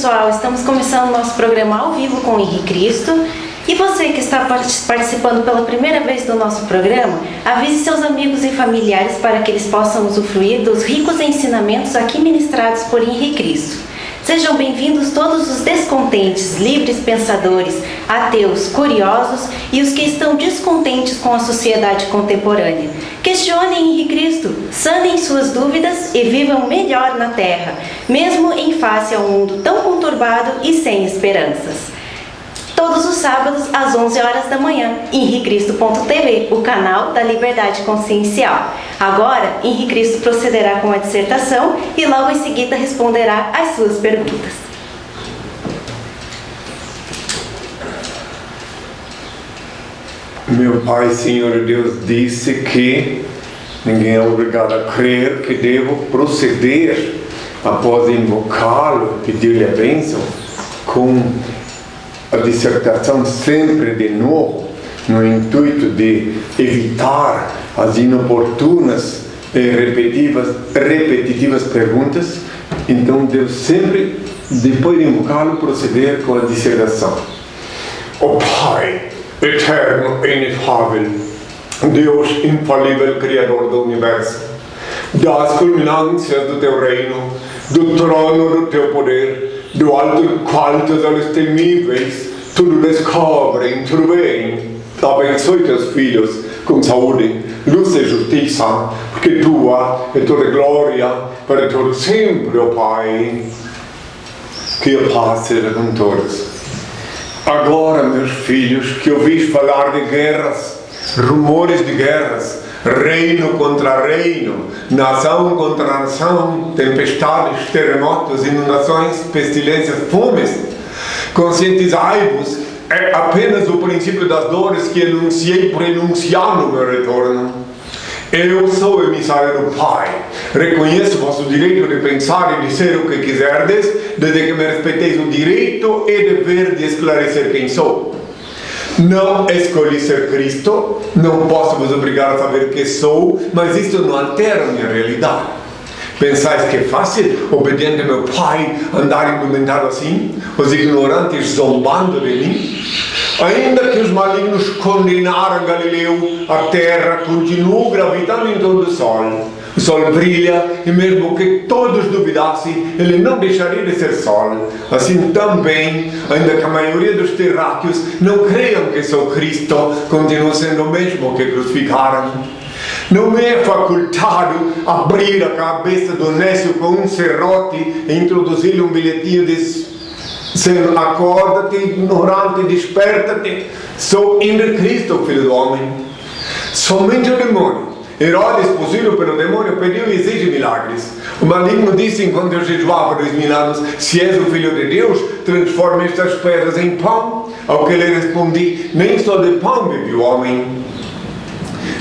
pessoal, estamos começando nosso programa ao vivo com o Henrique Cristo. E você que está participando pela primeira vez do nosso programa, avise seus amigos e familiares para que eles possam usufruir dos ricos ensinamentos aqui ministrados por Henrique Cristo. Sejam bem-vindos todos os descontentes, livres pensadores, ateus, curiosos e os que estão descontentes com a sociedade contemporânea. Questionem em Cristo, sanem suas dúvidas e vivam melhor na Terra, mesmo em face a um mundo tão conturbado e sem esperanças todos os sábados às 11 horas da manhã, em ricristo.tv, o canal da Liberdade Consciencial. Agora, Henrique Cristo procederá com a dissertação e logo em seguida responderá às suas perguntas. Meu Pai, Senhor Deus, disse que ninguém é obrigado a crer que devo proceder após invocá-lo, pedir-lhe a bênção, com a dissertação sempre de novo, no intuito de evitar as inoportunas e repetitivas, repetitivas perguntas, então devo sempre, depois de invocá-lo, proceder com a dissertação. O Pai, eterno e inefável, Deus infalível, Criador do Universo, das culminâncias do Teu reino, do trono do Teu poder, do alto teus olhos temíveis tudo descobrem, tudo bem. Abençoe teus filhos com saúde, luz e justiça, porque tua é toda glória para todo sempre, ó oh Pai. Que a paz seja com todos. Agora, meus filhos, que ouvis falar de guerras, rumores de guerras, reino contra reino, nação contra nação, tempestades, terremotos, inundações, pestilências, fomes. Conscientizai-vos, é apenas o princípio das dores que enunciei por enunciar no meu retorno. Eu sou emissário do Pai. Reconheço vosso direito de pensar e dizer o que quiserdes, desde que me respeiteis o direito e dever de esclarecer quem sou. Não escolhi ser Cristo, não posso vos obrigar a saber que sou, mas isto não altera a minha realidade. Pensais que é fácil, obediente meu Pai, andar indumentado assim? Os ignorantes zombando de mim? Ainda que os malignos condenaram Galileu, a terra continua gravitando em torno do sol. O sol brilha e mesmo que todos duvidassem, ele não deixaria de ser sol. Assim também, ainda que a maioria dos terráqueos não creiam que sou Cristo, continua sendo o mesmo que crucificaram. Não me é facultado abrir a cabeça do nécio com um serrote e introduzir-lhe um bilhetinho de Senhor, acorda-te, ignorante, desperta-te. Sou Henrique Cristo, filho do homem. Somente o demônio Herodes, possuído pelo demônio, pediu e exige milagres. O maligno disse enquanto eu jejuava dois mil anos: Se és o filho de Deus, transforma estas pedras em pão. Ao que lhe respondi: Nem só de pão vive o homem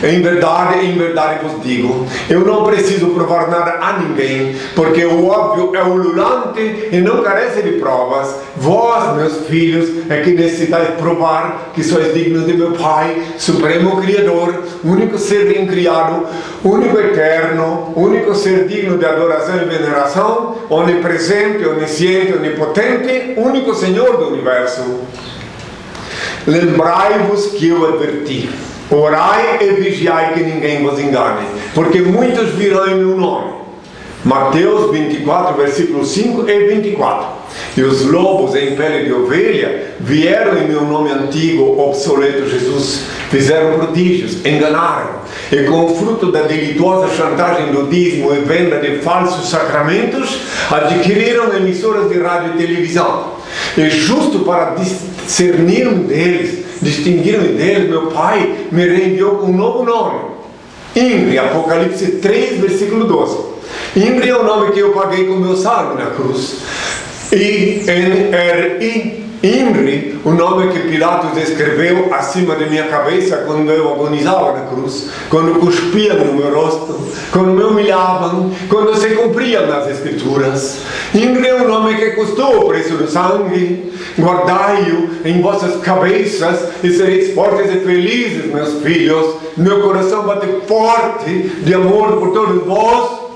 em verdade, em verdade vos digo, eu não preciso provar nada a ninguém, porque o óbvio é ululante e não carece de provas. Vós, meus filhos, é que necessitais provar que sois dignos de meu Pai, Supremo Criador, único ser incriado, único eterno, único ser digno de adoração e veneração, onipresente, onisciente, onipotente, único Senhor do universo. Lembrai-vos que eu adverti Orai e vigiai que ninguém vos engane, porque muitos virão em meu nome. Mateus 24, versículos 5 e 24. E os lobos em pele de ovelha vieram em meu nome antigo, obsoleto Jesus, fizeram prodígios, enganaram, e com o fruto da delituosa chantagem do dízimo e venda de falsos sacramentos, adquiriram emissoras de rádio e televisão. E justo para discernir um deles, distinguiram deles, meu pai me reenviou com um novo nome. Imre, Apocalipse 3, versículo 12. Imre é o nome que eu paguei com meu sangue na cruz. I-N-R-I Imri, o nome que Pilatos escreveu acima de minha cabeça quando eu agonizava na cruz, quando cuspiam no meu rosto, quando me humilhavam, quando se cumpriam nas escrituras. Imri é o nome que custou o preço do sangue. Guardai-o em vossas cabeças e sereis fortes e felizes, meus filhos. Meu coração bate forte de amor por todos vós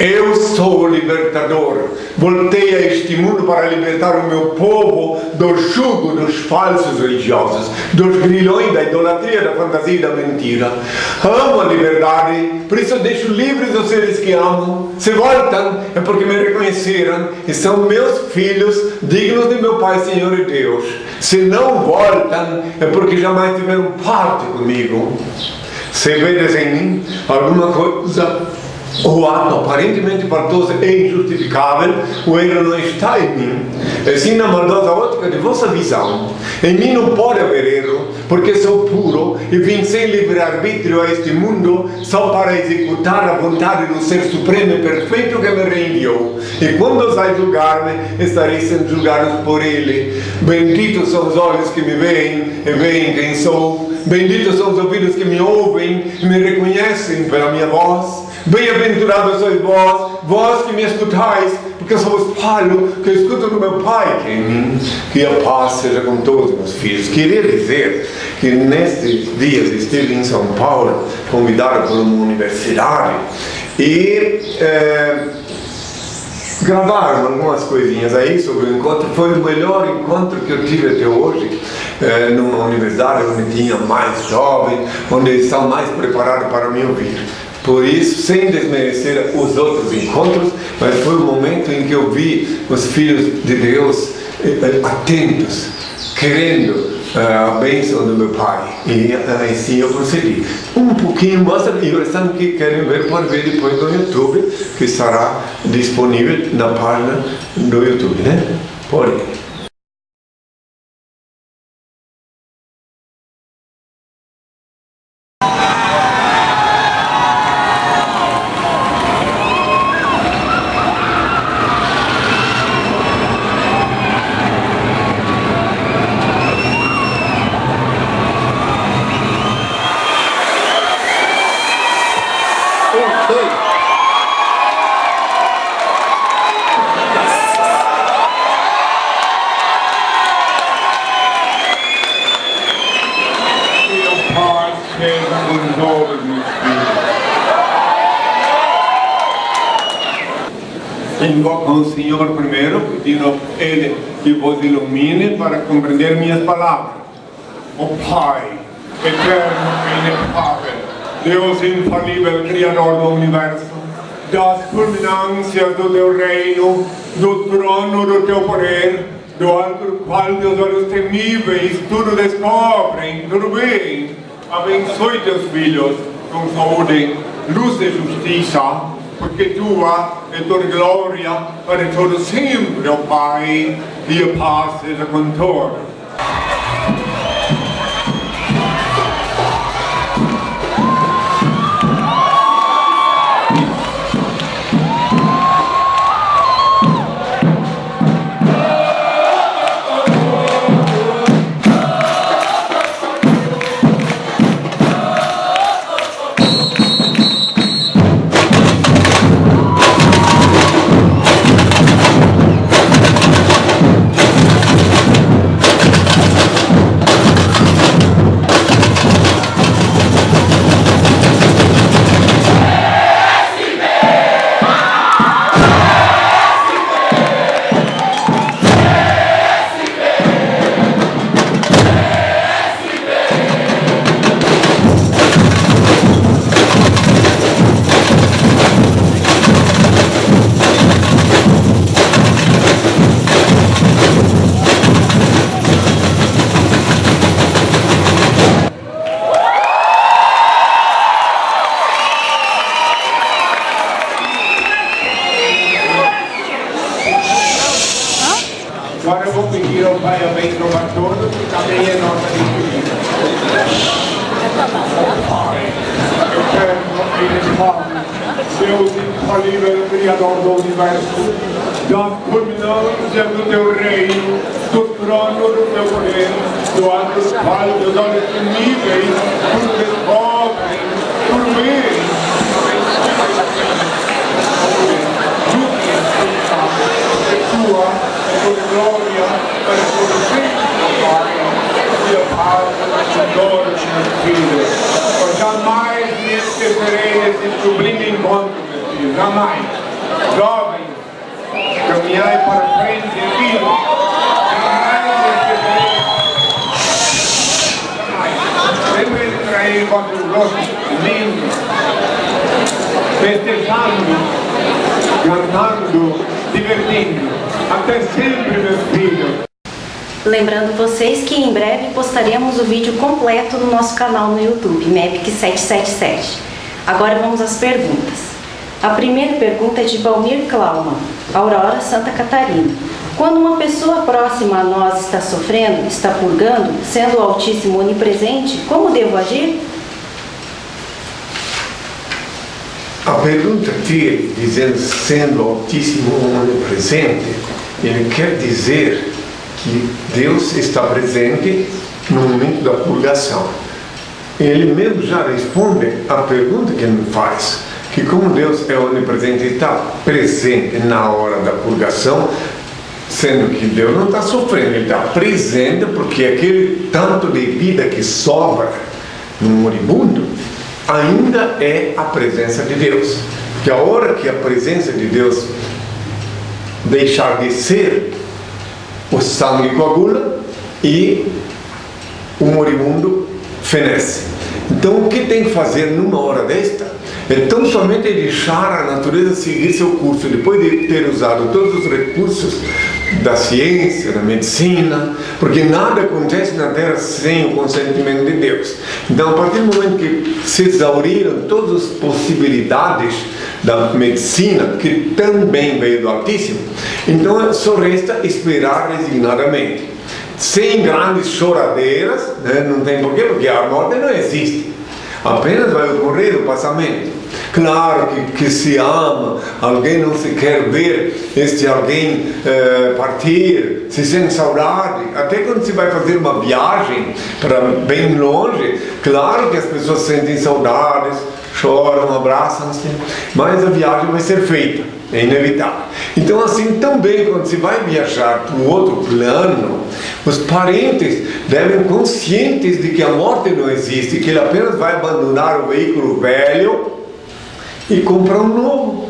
Eu sou o libertador. Voltei a este mundo para libertar o meu povo do jugo dos falsos religiosos, dos grilhões da idolatria, da fantasia e da mentira. Amo a liberdade, por isso deixo livres os seres que amo. Se voltam, é porque me reconheceram e são meus filhos, dignos de meu Pai, Senhor e Deus. Se não voltam, é porque jamais tiveram parte comigo. Se vedes em mim alguma coisa o ato aparentemente faltoso e injustificável, o erro não está em mim. Assim, na maldosa ótica de vossa visão, em mim não pode haver erro, porque sou puro e vim sem livre-arbítrio a este mundo só para executar a vontade do Ser Supremo e Perfeito que me reenviou. E quando osai julgar-me, estarei sendo julgado por Ele. Benditos são os olhos que me veem e veem quem sou. Benditos são os ouvidos que me ouvem e me reconhecem pela minha voz. Bem-aventurados sois vós, vós que me escutais, porque eu sou o espalho que escuto do meu Pai que mim. Que a paz seja com todos os meus filhos. Queria dizer que nestes dias estive em São Paulo, convidado por uma universidade, e é, gravaram algumas coisinhas aí sobre o encontro. Foi o melhor encontro que eu tive até hoje, é, numa universidade onde tinha mais jovens, onde eles estão mais preparados para me ouvir. Por isso, sem desmerecer os outros encontros, mas foi o momento em que eu vi os filhos de Deus eh, atentos, querendo a bênção do meu pai. E assim eu procedi. Um pouquinho, mostra, e os que querem ver, pode ver depois no YouTube, que estará disponível na página do YouTube, né? Pode. Invoco ao Senhor primeiro, pedindo a Ele que vos ilumine para compreender minhas palavras. O Pai, eterno e inefável, Deus infalível, Criador do Universo, das culminâncias do Teu reino, do trono do Teu poder, do alto qual Teus olhos temíveis tudo descobrem, tudo bem. Abençoe Teus filhos com saúde, luz e justiça, porque tua é toda glória para todo sempre, ó Pai, e a paz seja com todos. Agora eu vou pedir ao Pai a bênção a todos e também a nossa despedida. Pai, eterno e inefável, Deus infalível, Criador do Universo, das culminâncias do Teu reino, do trono do Teu poder, do alto dos olhos temíveis, tudo descobrem, tudo bem, tua, toda glória, para todo sempre, Pai, e a paz, a glória dos filhos. Eu jamais me esquecerei desse sublime encontro, meu filho, jamais. jovens, caminhai para frente e vida. Sempre trair contra os outros, lindo, festejando, cantando, divertindo. Até sempre, meus filhos. Lembrando vocês que em breve postaremos o vídeo completo no nosso canal no YouTube, MEPIC777. Agora vamos às perguntas. A primeira pergunta é de Valmir Klauman, Aurora, Santa Catarina. Quando uma pessoa próxima a nós está sofrendo, está purgando, sendo o Altíssimo onipresente, como devo agir? A pergunta dele, dizendo sendo Altíssimo onipresente, ele quer dizer que Deus está presente no momento da purgação. Ele mesmo já responde à pergunta que ele me faz, que como Deus é onipresente e está presente na hora da purgação, sendo que Deus não está sofrendo, Ele está presente porque aquele tanto de vida que sobra no moribundo ainda é a presença de Deus. Porque a hora que a presença de Deus deixar de ser, o sangue coagula e o moribundo fenece. Então o que tem que fazer numa hora desta é tão somente deixar a natureza seguir seu curso, depois de ter usado todos os recursos da ciência, da medicina, porque nada acontece na Terra sem o consentimento de Deus. Então, a partir do momento que se exauriram todas as possibilidades da medicina, que também veio do Altíssimo, então só resta esperar resignadamente. Sem grandes choradeiras, né? não tem porquê, porque a morte não existe. Apenas vai ocorrer o passamento. Claro que, que se ama, alguém não se quer ver este alguém eh, partir, se sente saudade. Até quando se vai fazer uma viagem para bem longe, claro que as pessoas sentem saudades, choram, abraçam-se, mas a viagem vai ser feita, é inevitável. Então, assim também, quando se vai viajar para um outro plano, os parentes devem conscientes de que a morte não existe, que ele apenas vai abandonar o veículo velho e comprar um novo.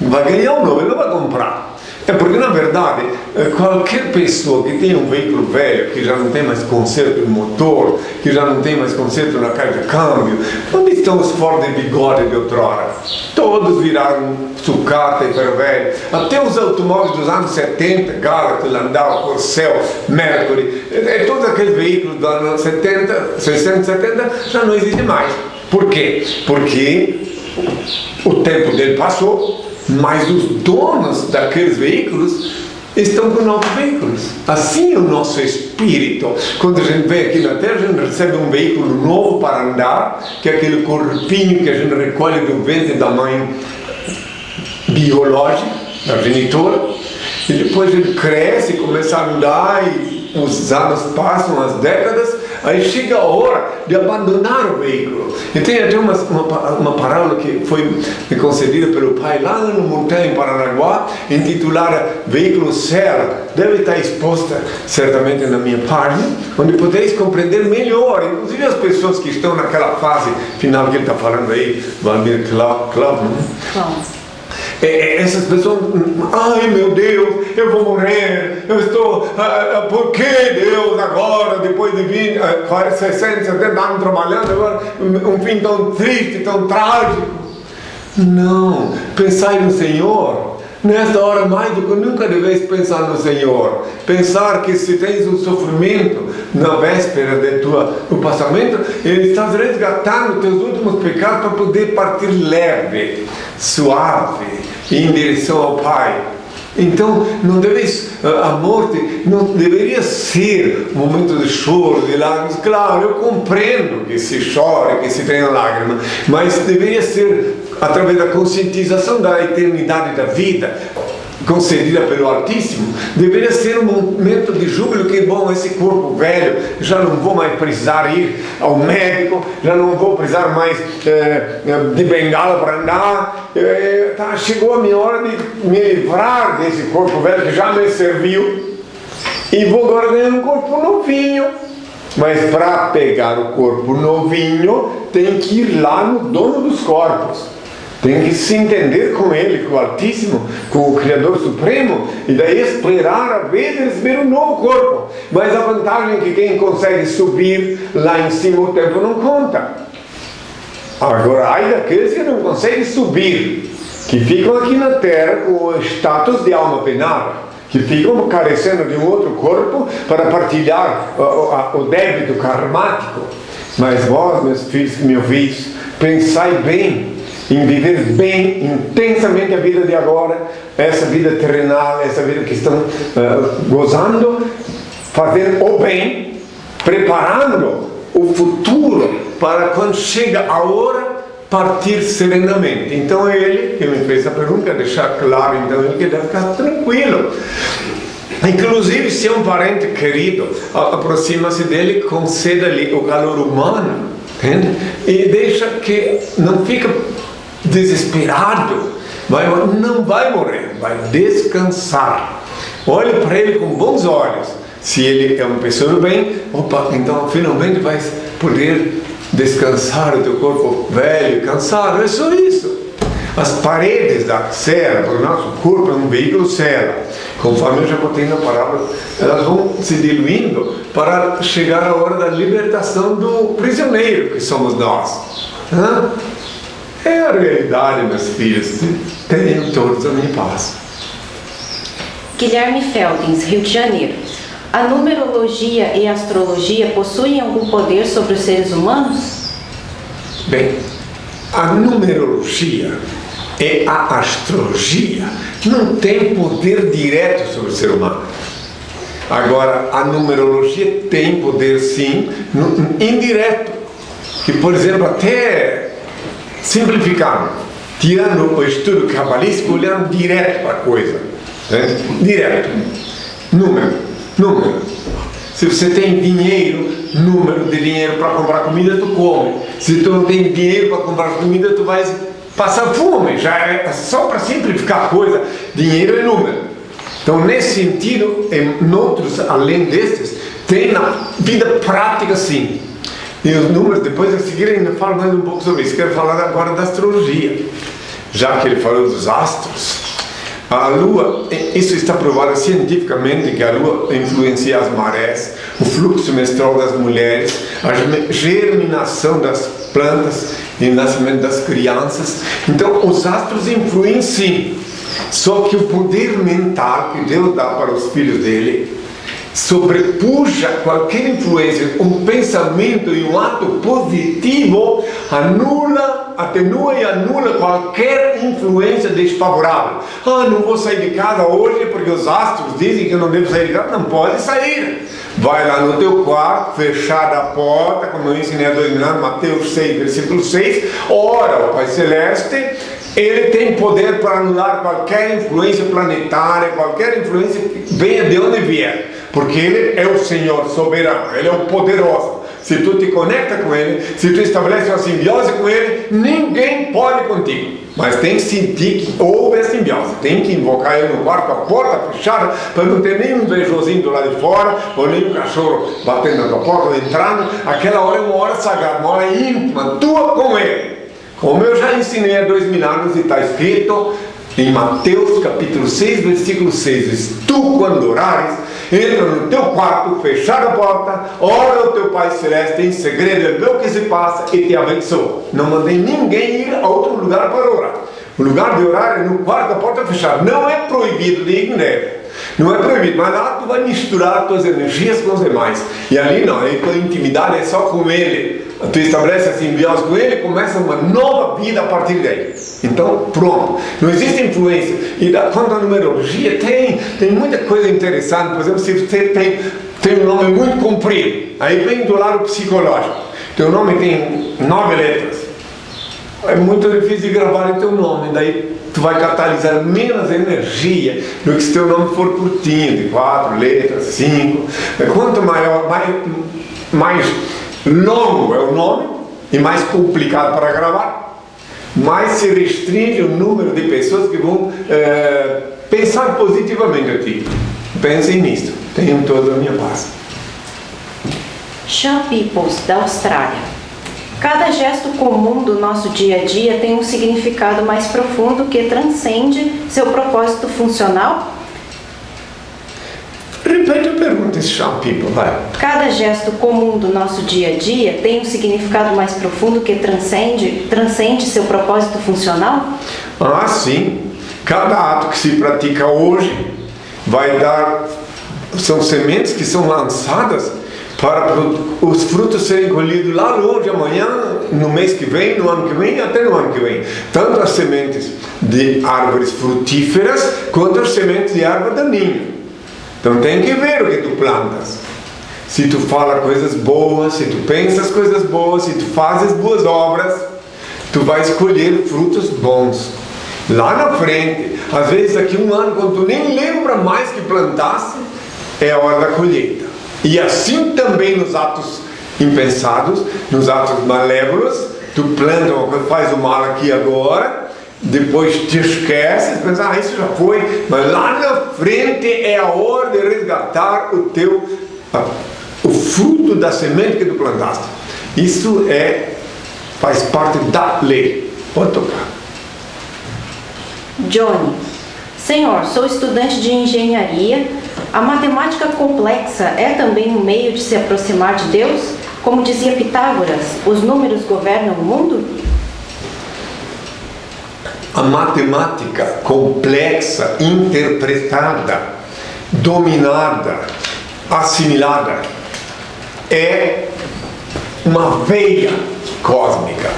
Vai ganhar um novo, ele não vai comprar. É porque, na verdade, eh, qualquer pessoa que tem um veículo velho, que já não tem mais conserto no motor, que já não tem mais conserto na caixa de câmbio, onde estão os Ford de bigode de outrora? Todos viraram sucata e ferro velho. Até os automóveis dos anos 70, Galaxy, Landau, Corcel, Mercury, é, todos aqueles veículos dos anos 70, 60, 70, já não existem mais. Por quê? Porque o tempo dele passou, mas os donos daqueles veículos estão com novos veículos. Assim é o nosso espírito. Quando a gente vem aqui na Terra, a gente recebe um veículo novo para andar, que é aquele corpinho que a gente recolhe do ventre da mãe biológica, da genitora, e depois ele cresce, começa a andar e os anos passam, as décadas, aí chega a hora de abandonar o veículo. E tem até uma, uma, uma parábola que foi concedida pelo pai lá no Montanha, em Paranaguá, intitulada Veículo Serra. Deve estar exposta certamente na minha página, onde podeis compreender melhor, inclusive as pessoas que estão naquela fase final que ele está falando aí, Valmir Klaus, né? É, é, essas pessoas, ai meu Deus, eu vou morrer, eu estou, ah, ah por que Deus agora, depois de 20, 40, 60, 70 anos trabalhando, agora um fim tão triste, tão trágico? Não, pensai no Senhor. Nesta hora, mais do que nunca deveis pensar no Senhor. Pensar que se tens um sofrimento na véspera de tua, do passamento, Ele está resgatando teus últimos pecados para poder partir leve, suave, em direção ao Pai. Então, não deves, a morte não deveria ser um momento de choro, de lágrimas. Claro, eu compreendo que se chora, que se tenha lágrimas, mas deveria ser através da conscientização da eternidade da vida, concedida pelo Altíssimo, deveria ser um momento de júbilo que, bom, esse corpo velho, já não vou mais precisar ir ao médico, já não vou precisar mais é, de bengala para andar, é, tá, chegou a minha hora de me livrar desse corpo velho que já me serviu, e vou agora ganhar um corpo novinho. Mas para pegar o corpo novinho, tem que ir lá no dono dos corpos Tem que se entender com Ele, com o Altíssimo, com o Criador Supremo, e daí esperar a vez de receber um novo corpo. Mas a vantagem é que quem consegue subir lá em cima o tempo não conta. Agora, ai daqueles que não conseguem subir, que ficam aqui na terra com o status de alma penada que ficam carecendo de um outro corpo para partilhar o, débito karmático. Mas vós, meus filhos que me pensai bem em viver bem, intensamente a vida de agora, essa vida terrenal, essa vida que estão uh, gozando, fazendo o bem, preparando o futuro para quando chega a hora partir serenamente. Então é ele que me fez a pergunta, deixar claro então ele que deve ficar tranquilo. Inclusive, se é um parente querido, aproxima-se dele, conceda-lhe o calor humano entende? e deixa que não fica desesperado, vai, não vai morrer, vai descansar. Olhe para ele com bons olhos. Se ele é uma pessoa do bem, opa, então finalmente vai poder descansar o teu corpo velho, cansado, é só isso. As paredes da cela, para o nosso corpo é um veículo cela. Conforme eu já botei na palavra, elas vão se diluindo para chegar a hora da libertação do prisioneiro que somos nós. É a realidade, meus filhos. Tenham todos a minha paz. Guilherme Feldins, Rio de Janeiro. A numerologia e a astrologia possuem algum poder sobre os seres humanos? Bem, a numerologia e a astrologia não têm poder direto sobre o ser humano. Agora, a numerologia tem poder sim, indireto. Que, por exemplo, até simplificando, tirando o estudo cabalístico, olhando direto para a coisa. Né? Direto. Número Número. Se você tem dinheiro, número de dinheiro para comprar comida, tu come. Se tu não tem dinheiro para comprar comida, tu vai passar fome. Já é só para simplificar a coisa, dinheiro é número. Então, nesse sentido, em outros, além destes, tem na vida prática sim. E os números, depois a seguir ainda falo mais um pouco sobre isso. Quero falar agora da astrologia. Já que ele falou dos astros, a Lua, isso está provado cientificamente que a Lua influencia as marés, o fluxo menstrual das mulheres, a germinação das plantas e o nascimento das crianças. Então, os astros influem sim. Só que o poder mental que Deus dá para os filhos dele sobrepuja qualquer influência, um pensamento e um ato positivo anula, atenua e anula qualquer influência desfavorável. Ah, não vou sair de casa hoje porque os astros dizem que eu não devo sair de casa. Não pode sair. Vai lá no teu quarto, fechada a porta, como eu ensinei mil anos, Mateus 6, versículo 6, ora, o Pai Celeste, ele tem poder para anular qualquer influência planetária, qualquer influência que venha de onde vier porque Ele é o Senhor soberano, Ele é o poderoso. Se tu te conecta com Ele, se tu estabelece uma simbiose com Ele, ninguém pode contigo. Mas tem que sentir que houve a simbiose. Tem que invocar Ele no quarto, a porta fechada, para não ter nenhum invejosinho do lado de fora, ou nenhum cachorro batendo na tua porta ou entrando. Aquela hora é uma hora sagrada, uma hora íntima, tua com Ele. Como eu já ensinei há dois mil anos e está escrito em Mateus capítulo 6, versículo 6: Tu, quando orares, entra no teu quarto, fechar a porta, ora o teu Pai Celeste em segredo, vê o que se passa e te abençoa. Não mandei ninguém ir a outro lugar para orar. O lugar de orar é no quarto, a porta fechada. Não é proibido de ir nele. Não é proibido, mas lá tu vai misturar as tuas energias com os demais. E ali não, a tua intimidade é só com ele. Tu estabelece a simbiose com ele e começa uma nova vida a partir dele. Então, pronto. Não existe influência. E da, quanto à numerologia, tem, tem muita coisa interessante. Por exemplo, se você tem, tem um nome muito comprido, aí vem do lado psicológico. Teu nome tem nove letras. É muito difícil gravar o teu nome. Daí tu vai catalisar menos energia do que se teu nome for curtinho, de quatro letras, cinco. Quanto maior, mais, mais longo é o nome e mais complicado para gravar, mais se restringe o número de pessoas que vão é, pensar positivamente a ti. Pensem nisso. Tenham toda a minha paz. Sean Peoples, da Austrália. Cada gesto comum do nosso dia a dia tem um significado mais profundo que transcende seu propósito funcional? Repete a pergunta, some people, vai. Cada gesto comum do nosso dia a dia tem um significado mais profundo que transcende, transcende seu propósito funcional? Ah, sim. Cada ato que se pratica hoje vai dar. São sementes que são lançadas para os frutos serem colhidos lá longe amanhã, no mês que vem, no ano que vem, até no ano que vem. Tanto as sementes de árvores frutíferas quanto as sementes de árvore daninha. Então tem que ver o que tu plantas. Se tu fala coisas boas, se tu pensas coisas boas, se tu fazes boas obras, tu vais colher frutos bons. Lá na frente, às vezes daqui um ano, quando tu nem lembra mais que plantasse, é a hora da colheita. E assim também nos atos impensados, nos atos malévolos, tu planta uma coisa, faz o mal aqui agora, depois te esqueces, pensa, ah, isso já foi, mas lá na frente é a hora de resgatar o teu, o fruto da semente que tu plantaste. Isso é, faz parte da lei. Pode tocar. Johnny, Senhor, sou estudante de engenharia. A matemática complexa é também um meio de se aproximar de Deus? Como dizia Pitágoras, os números governam o mundo? A matemática complexa, interpretada, dominada, assimilada, é uma veia cósmica.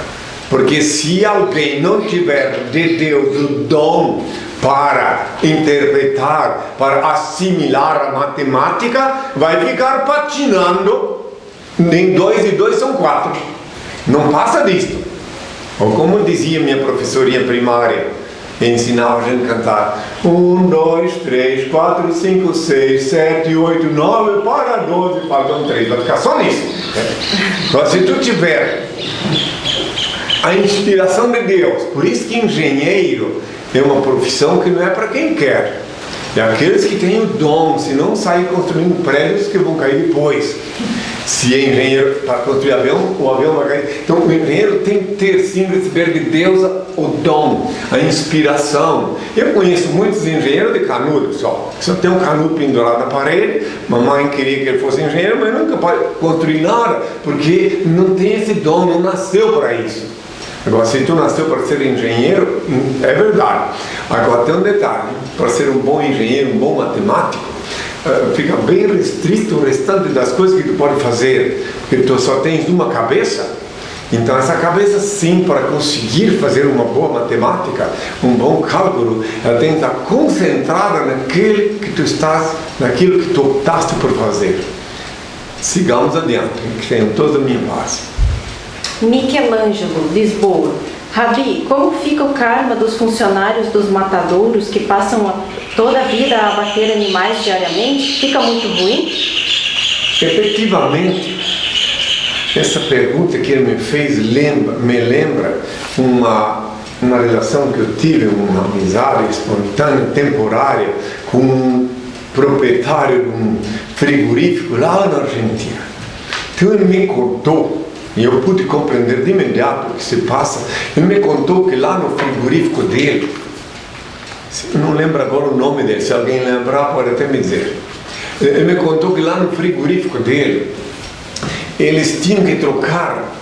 Porque se alguém não tiver de Deus o dom para interpretar, para assimilar a matemática, vai ficar patinando. Nem dois e dois são quatro. Não passa disto. Ou como dizia minha professorinha primária, ensinava a gente a cantar um, dois, três, quatro, cinco, seis, sete, oito, nove, para doze, faltam três, vai ficar só nisso. Mas se tu tiver a inspiração de Deus, por isso que engenheiro é uma profissão que não é para quem quer. É aqueles que têm o dom, se não saem construindo prédios que vão cair depois. Se é engenheiro para construir avião, o avião vai cair. Então o engenheiro tem que ter sim receber de Deus o dom, a inspiração. Eu conheço muitos engenheiros de canudo só. Só tem um canudo pendurado na parede, mamãe queria que ele fosse engenheiro, mas nunca pode construir nada, porque não tem esse dom, não nasceu para isso. Agora, se tu nasceu para ser engenheiro, é verdade. Agora tem um detalhe, para ser um bom engenheiro, um bom matemático, fica bem restrito o restante das coisas que tu pode fazer, porque tu só tens uma cabeça. Então essa cabeça sim, para conseguir fazer uma boa matemática, um bom cálculo, ela tem que estar concentrada naquele que tu estás, naquilo que tu optaste por fazer. Sigamos adiante, que tenham toda a minha paz. Michelangelo, Lisboa. Rabi, como fica o karma dos funcionários dos matadouros que passam toda a vida a abater animais diariamente? Fica muito ruim? Efetivamente, essa pergunta que ele me fez lembra, me lembra uma, uma relação que eu tive, uma amizade espontânea, temporária, com um proprietário de um frigorífico lá na Argentina. Então ele me contou e eu pude compreender de imediato o que se passa. Ele me contou que lá no frigorífico dele, não lembro agora o nome dele, se alguém lembrar pode até me dizer. Ele me contou que lá no frigorífico dele, eles tinham que trocar,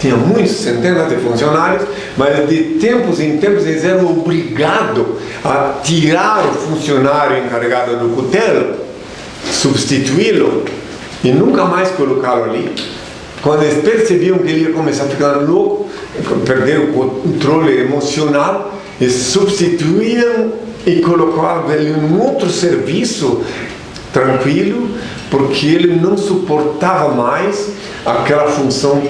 tinha muitos, centenas de funcionários, mas de tempos em tempos eles eram obrigados a tirar o funcionário encarregado do cutelo, substituí-lo e nunca mais colocá-lo ali quando eles percebiam que ele ia começar a ficar louco, perder o controle emocional, eles substituíam e colocavam ele em outro serviço tranquilo, porque ele não suportava mais aquela função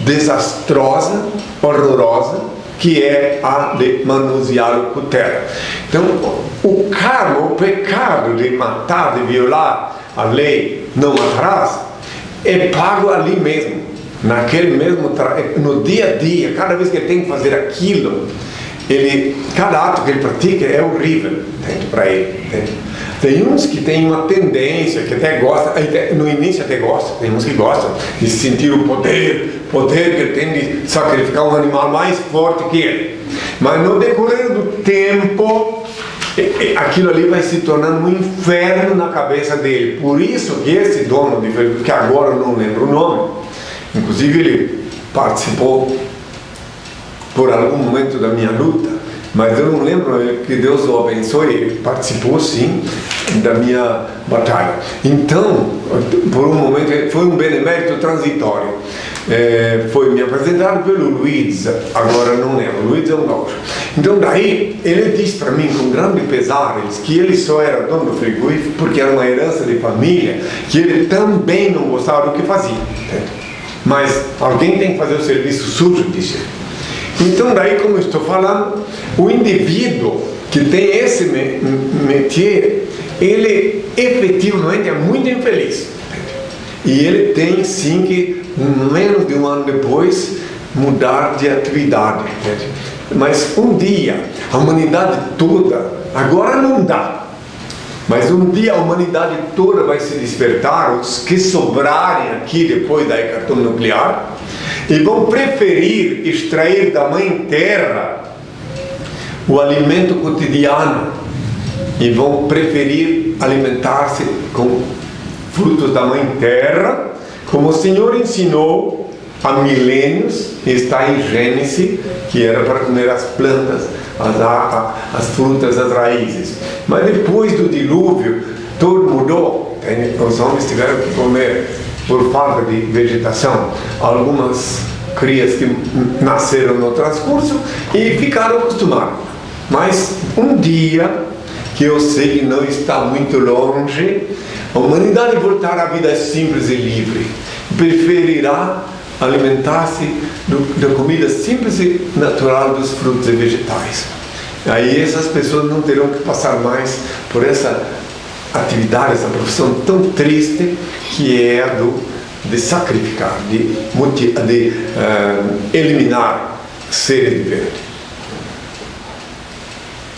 desastrosa, horrorosa, que é a de manusear o cutelo. Então, o karma, o pecado de matar, de violar a lei, não atrás, é pago ali mesmo, naquele mesmo no dia a dia, cada vez que ele tem que fazer aquilo, ele, cada ato que ele pratica é horrível para ele. Entende? Tem uns que têm uma tendência, que até gostam, no início até gostam, tem uns que gostam de sentir o poder, poder que ele tem de sacrificar um animal mais forte que ele. Mas no decorrer do tempo, aquilo ali vai se tornando um inferno na cabeça dele. Por isso que esse dono, que agora eu não lembro o nome, inclusive ele participou por algum momento da minha luta, mas eu não lembro que Deus o abençoe, ele participou sim da minha batalha. Então, por um momento, foi um benemérito transitório. É, foi me apresentado pelo Luiz, agora não lembro, Luiz é um gaúcho. Então daí, ele disse para mim com grande pesares que ele só era dono do frigorífico porque era uma herança de família, que ele também não gostava do que fazia. Mas alguém tem que fazer o serviço sujo, disse ele. Então, daí, como estou falando, o indivíduo que tem esse métier, ele efetivamente é muito infeliz. E ele tem sim que, menos de um ano depois, mudar de atividade. Mas um dia, a humanidade toda, agora não dá, mas um dia a humanidade toda vai se despertar, os que sobrarem aqui depois da hecatombe nuclear, e vão preferir extrair da mãe terra o alimento cotidiano e vão preferir alimentar-se com frutos da mãe terra, como o Senhor ensinou há milênios, está em Gênesis, que era para comer as plantas, as, as frutas, as raízes. Mas depois do dilúvio, tudo mudou. Os homens tiveram que comer por falta de vegetação, algumas crias que nasceram no transcurso e ficaram acostumados. Mas um dia, que eu sei que não está muito longe, a humanidade voltará à vida simples e livre. Preferirá alimentar-se da comida simples e natural dos frutos e vegetais. Aí essas pessoas não terão que passar mais por essa atividade, essa profissão tão triste que é a do, de sacrificar, de, de uh, eliminar seres viventes.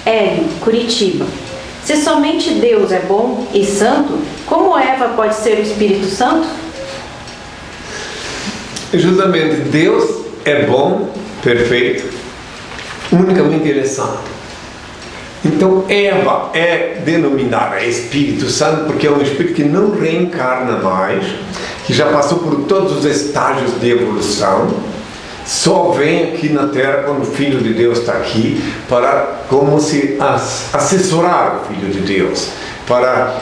Hélio, Curitiba. Se somente Deus é bom e santo, como Eva pode ser o Espírito Santo? Justamente, Deus é bom, perfeito, unicamente Ele é santo. Então Eva é denominada Espírito Santo porque é um espírito que não reencarna mais, que já passou por todos os estágios de evolução, só vem aqui na Terra quando o Filho de Deus está aqui para como se assessorar o Filho de Deus, para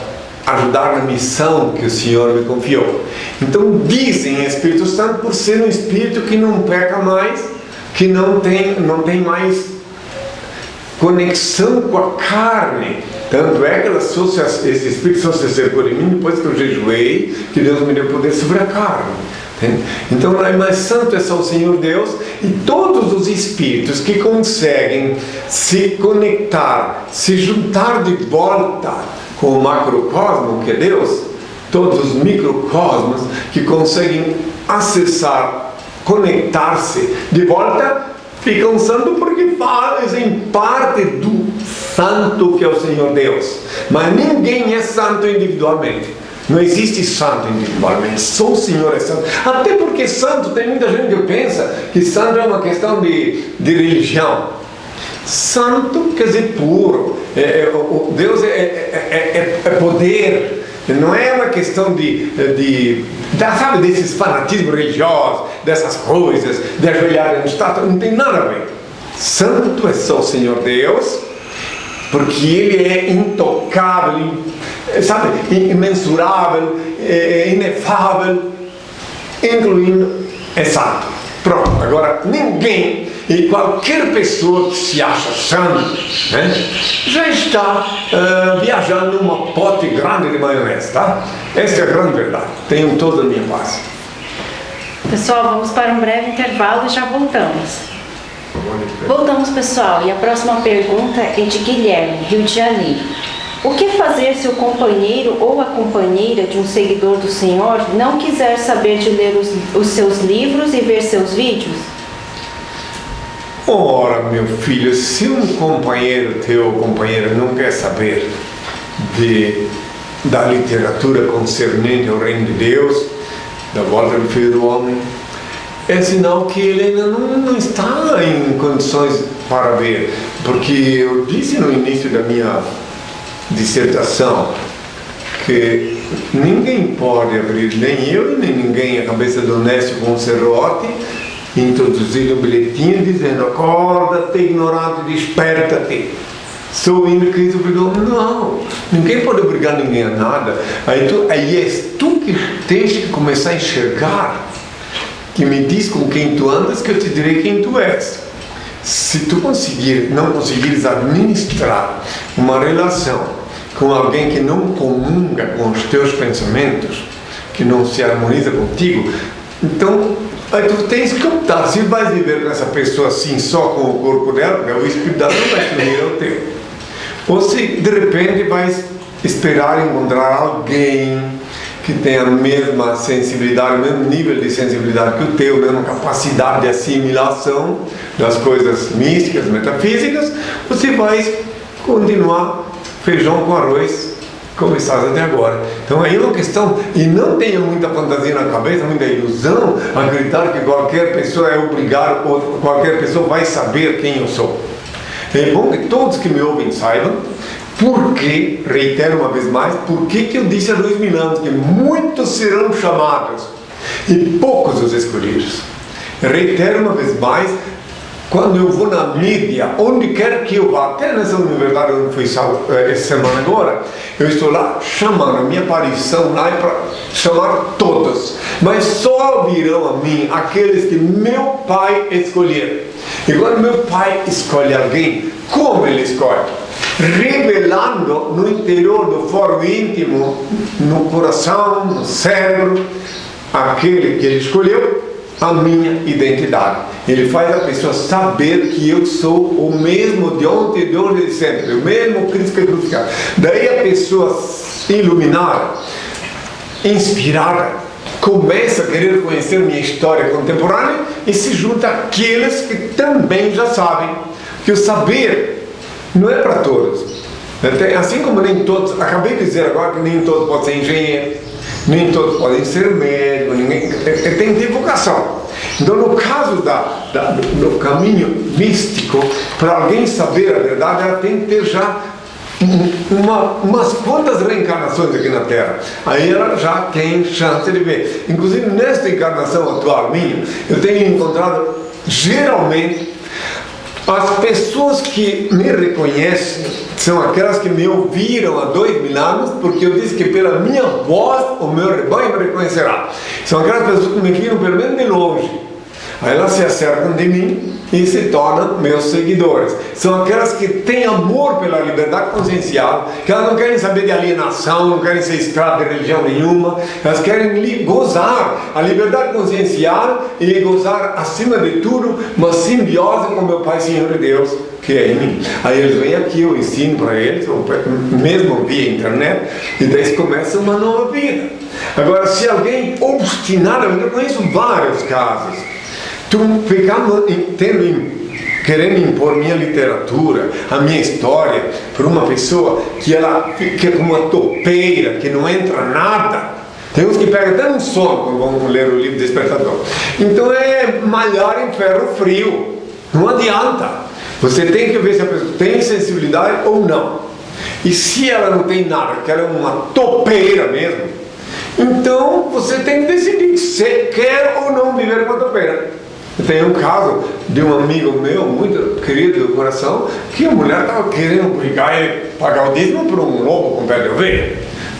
ajudar na missão que o Senhor me confiou. Então dizem Espírito Santo por ser um Espírito que não peca mais, que não tem, não tem mais conexão com a carne. Tanto é que ela esse Espírito só se acercou em mim depois que eu jejuei, que Deus me deu poder sobre a carne. Então, não é mais santo é só o Senhor Deus e todos os espíritos que conseguem se conectar, se juntar de volta com o macrocosmo que é Deus, todos os microcosmos que conseguem acessar, conectar-se de volta, ficam santos porque fazem parte do santo que é o Senhor Deus. Mas ninguém é santo individualmente. Não existe santo individualmente, só o Senhor é santo. Até porque santo, tem muita gente que pensa que santo é uma questão de, de religião. Santo quer dizer puro. É, é, o, Deus é, é, é, poder. Não é uma questão de, de, de sabe, desses fanatismos religiosos, dessas coisas, de ajoelhar no estátua, não tem nada a ver. Santo é só o Senhor Deus, porque Ele é intocável, sabe, imensurável, inefável, incluindo é santo. Pronto, agora ninguém e qualquer pessoa que se acha santo né, já está uh, viajando numa pote grande de maionese, tá? Essa é a grande verdade. Tenham toda a minha paz. Pessoal, vamos para um breve intervalo e já voltamos. Voltamos, pessoal, e a próxima pergunta é de Guilherme, Rio de Janeiro. O que fazer se o companheiro ou a companheira de um seguidor do Senhor não quiser saber de ler os, os seus livros e ver seus vídeos? Ora, meu filho, se um companheiro teu companheira não quer saber de, da literatura concernente ao reino de Deus, da volta do Filho do Homem, é sinal que ele ainda não, não está em condições para ver. Porque eu disse no início da minha dissertação que ninguém pode abrir, nem eu nem ninguém, a cabeça do Nécio com um serrote, introduzir um bilhetinho dizendo acorda-te ignorante, desperta-te. Sou obrigou. Não, ninguém pode obrigar ninguém a nada. Aí, tu, aí és tu que tens que começar a enxergar que me diz com quem tu andas que eu te direi quem tu és. Se tu conseguir, não conseguires administrar uma relação com alguém que não comunga com os teus pensamentos, que não se harmoniza contigo, então aí tu tens que optar se vais viver com essa pessoa assim só com o corpo dela, porque o espírito dela não vai se unir ao teu. Ou se de repente vais esperar encontrar alguém que tem a mesma sensibilidade, o mesmo nível de sensibilidade que o teu, a mesma capacidade de assimilação das coisas místicas, metafísicas, você vai continuar feijão com arroz como estás até agora. Então aí é uma questão, e não tenha muita fantasia na cabeça, muita ilusão, acreditar que qualquer pessoa é obrigada, ou qualquer pessoa vai saber quem eu sou. É bom que todos que me ouvem saibam porque, reitero uma vez mais, por que eu disse há dois mil anos que muitos serão chamados e poucos os escolhidos? Reitero uma vez mais, quando eu vou na mídia, onde quer que eu vá, até nessa universidade onde fui eh, essa semana agora, eu estou lá chamando, a minha aparição lá é para chamar todos, mas só virão a mim aqueles que meu pai escolher. E quando meu pai escolhe alguém, como ele escolhe? revelando no interior do foro íntimo, no coração, no cérebro, aquele que ele escolheu, a minha identidade. Ele faz a pessoa saber que eu sou o mesmo de ontem, de hoje e de sempre, o mesmo Cristo é crucificado. Daí a pessoa iluminada, inspirada, começa a querer conhecer minha história contemporânea e se junta àqueles que também já sabem que o saber não é para todos. Assim como nem todos, acabei de dizer agora que nem todos podem ser engenheiros, nem todos podem ser médicos, ninguém, é, é, tem divulgação. Então, no caso da, da, do caminho místico, para alguém saber a verdade, ela tem que ter já uma, umas quantas reencarnações aqui na Terra. Aí ela já tem chance de ver. Inclusive, nesta encarnação atual minha, eu tenho encontrado geralmente as pessoas que me reconhecem são aquelas que me ouviram há dois mil anos, porque eu disse que pela minha voz o meu rebanho me reconhecerá. São aquelas pessoas que me viram pelo menos de longe. Aí elas se acercam de mim e se tornam meus seguidores. São aquelas que têm amor pela liberdade consciencial, que elas não querem saber de alienação, não querem ser escravas de religião nenhuma, elas querem gozar a liberdade consciencial e gozar, acima de tudo, uma simbiose com meu Pai Senhor e Deus, que é em mim. Aí eles vêm aqui, eu ensino para eles, mesmo via internet, e daí começa uma nova vida. Agora, se alguém obstinadamente, eu conheço vários casos, Tu ficando, tendo, querendo impor minha literatura, a minha história, para uma pessoa que ela fica como uma topeira, que não entra nada. Tem uns que pegam até um sono quando vão ler o livro Despertador. Então é malhar em ferro frio. Não adianta. Você tem que ver se a pessoa tem sensibilidade ou não. E se ela não tem nada, que ela é uma topeira mesmo, então você tem que decidir se quer ou não viver com a topeira. Tem um caso de um amigo meu, muito querido do coração, que a mulher estava querendo brigar e pagar o dízimo por um lobo com pé de ovelha.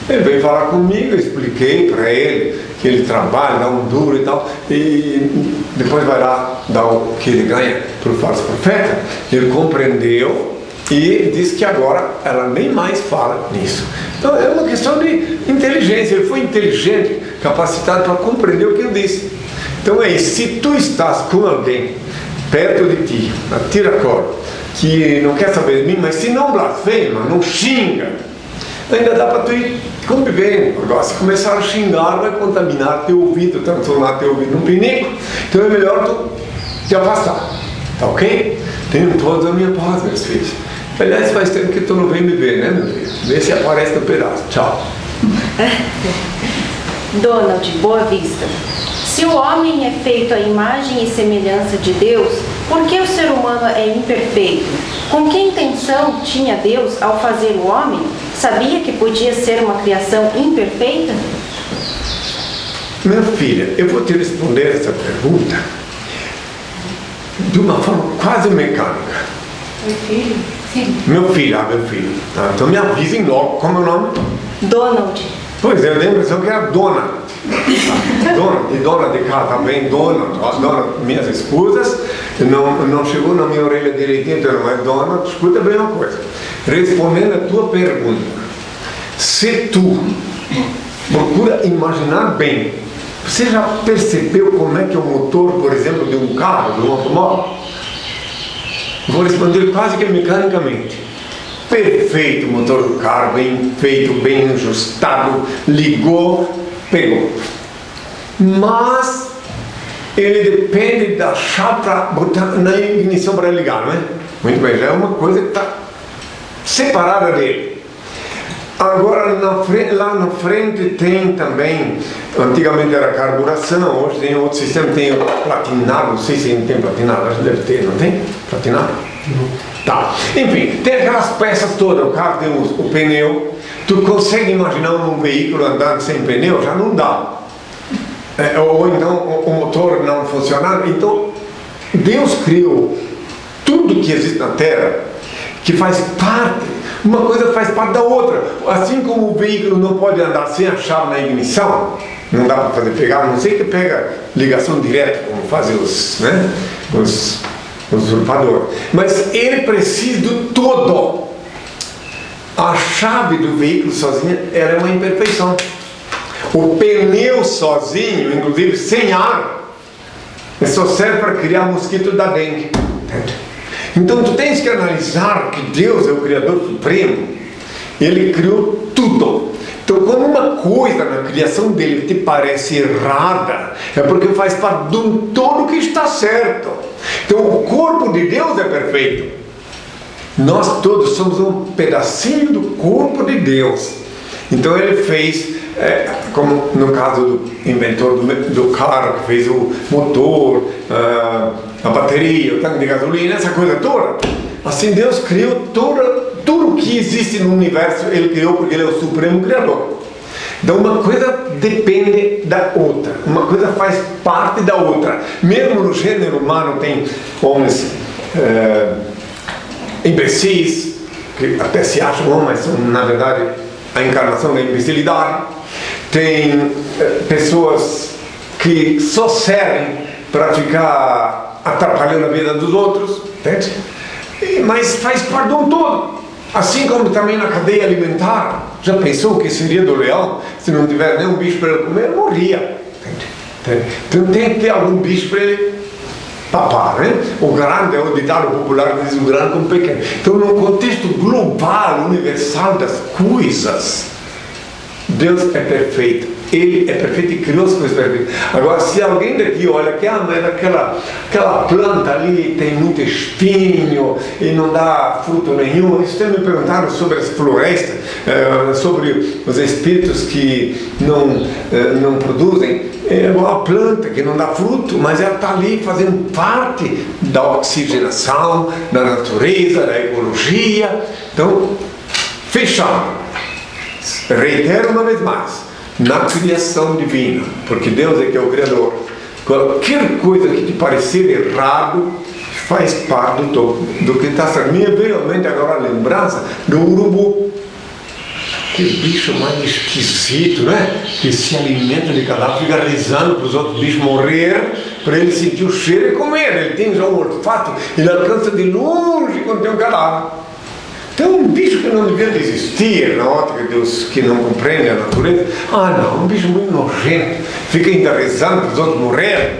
Ele veio falar comigo, eu expliquei para ele que ele trabalha, dá um duro e tal, e depois vai lá dar o que ele ganha para o falso profeta. Ele compreendeu e disse que agora ela nem mais fala nisso. Então é uma questão de inteligência. Ele foi inteligente, capacitado para compreender o que eu disse. Então é isso, se tu estás com alguém perto de ti, na tiracolo, que não quer saber de mim, mas se não blasfema, não xinga, ainda dá para tu ir convivendo. Agora, se começar a xingar, vai contaminar teu ouvido, transformar teu ouvido num pinico. Então é melhor tu te afastar. Tá ok? Tenham todos a minha paz, meus filhos. Aliás, faz tempo que tu não vem me ver, né, meu filho? Vê se aparece no pedaço. Tchau. Donald, Boa Vista. Se o homem é feito à imagem e semelhança de Deus, por que o ser humano é imperfeito? Com que intenção tinha Deus ao fazer o homem? Sabia que podia ser uma criação imperfeita? Minha filha, eu vou te responder essa pergunta de uma forma quase mecânica. Meu filho? Sim. Meu filho, ah, meu filho. Ah, então me avisem logo como é o nome. Donald. Pois é, eu tenho a impressão que era dona. Dona, de dona de casa também, dona, dona, minhas esposas, não, não chegou na minha orelha direitinho, então não é dona, escuta bem uma coisa. Respondendo a tua pergunta, se tu procura imaginar bem, você já percebeu como é que é o motor, por exemplo, de um carro, de um automóvel? Vou responder quase que mecanicamente. Perfeito motor do carro, bem feito, bem ajustado, ligou, pegou. Mas ele depende da chave para botar na ignição para ligar, não é? Muito bem, já é uma coisa que está separada dele. Agora, na frente, lá na frente tem também, antigamente era carburação, hoje tem outro sistema, tem platinado, não sei se tem platinado, acho que deve ter, não tem? Platinado? Tá. Enfim, tem aquelas peças todas, o carro tem o, o pneu. Tu consegue imaginar um veículo andando sem pneu? Já não dá. É, ou então o, o motor não funcionando. Então, Deus criou tudo que existe na Terra, que faz parte, uma coisa faz parte da outra. Assim como o veículo não pode andar sem a chave na ignição, não dá para fazer pegar, a não sei que pega ligação direta, como fazem os, né, os usurpador. Mas ele precisa do todo. A chave do veículo sozinha era uma imperfeição. O pneu sozinho, inclusive sem ar, só serve para criar mosquito da dengue. Então tu tens que analisar que Deus é o Criador Supremo. Ele criou tudo. Então, quando uma coisa na criação dele te parece errada, é porque faz parte de um todo que está certo. Então, o corpo de Deus é perfeito. Nós todos somos um pedacinho do corpo de Deus. Então, ele fez, é, como no caso do inventor do, do, carro, que fez o motor, uh, a bateria, o tanque de gasolina, essa coisa toda. Assim, Deus criou toda tudo que existe no universo ele criou porque ele é o supremo criador. Então uma coisa depende da outra, uma coisa faz parte da outra. Mesmo no gênero humano tem homens é, imbecis, que até se acham homens, são na verdade a encarnação da imbecilidade. Tem é, pessoas que só servem para ficar atrapalhando a vida dos outros, entende? mas faz parte de um todo. Assim como também na cadeia alimentar, já pensou o que seria do leão se não tiver nenhum bicho para ele comer? Morria. Então tem que ter algum bicho para ele papar, né? O grande é o ditado popular que diz o grande como pequeno. Então, no contexto global, universal das coisas, Deus é perfeito. Ele é perfeito e criou as coisas perfeitas. Agora, se alguém daqui olha que ah, mas aquela, aquela planta ali tem muito espinho e não dá fruto nenhum, isso me perguntaram sobre as florestas, eh, sobre os espíritos que não, eh, não produzem. É uma planta que não dá fruto, mas ela está ali fazendo parte da oxigenação, da natureza, da ecologia. Então, fechado. Reitero uma vez mais na criação divina, porque Deus é que é o Criador. Qualquer coisa que te parecer errado faz parte do, do que está certo. Veio realmente agora a lembrança do urubu. Que bicho mais esquisito, né? Que se alimenta de cadáver, fica rezando para os outros bichos morrer, para ele sentir o cheiro e comer. Ele tem já um olfato, ele alcança de longe quando tem um cadáver. Então, um bicho que não devia existir na ótica Deus que não compreende a natureza. Ah, não, um bicho muito nojento, fica ainda rezando para os outros morrerem.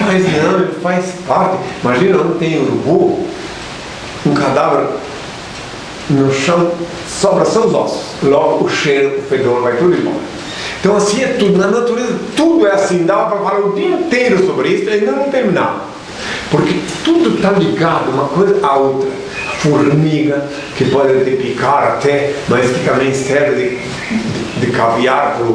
Mas não, ele faz parte. Imagina onde tem urubu, um cadáver no chão, sobra só os ossos. Logo o cheiro, o fedor vai tudo embora. Então assim é tudo, na natureza tudo é assim, dava para falar o dia inteiro sobre isso e ainda não terminar. Porque tudo está ligado uma coisa à outra. Formiga, que pode te picar até, mas que também serve de, de, caviar para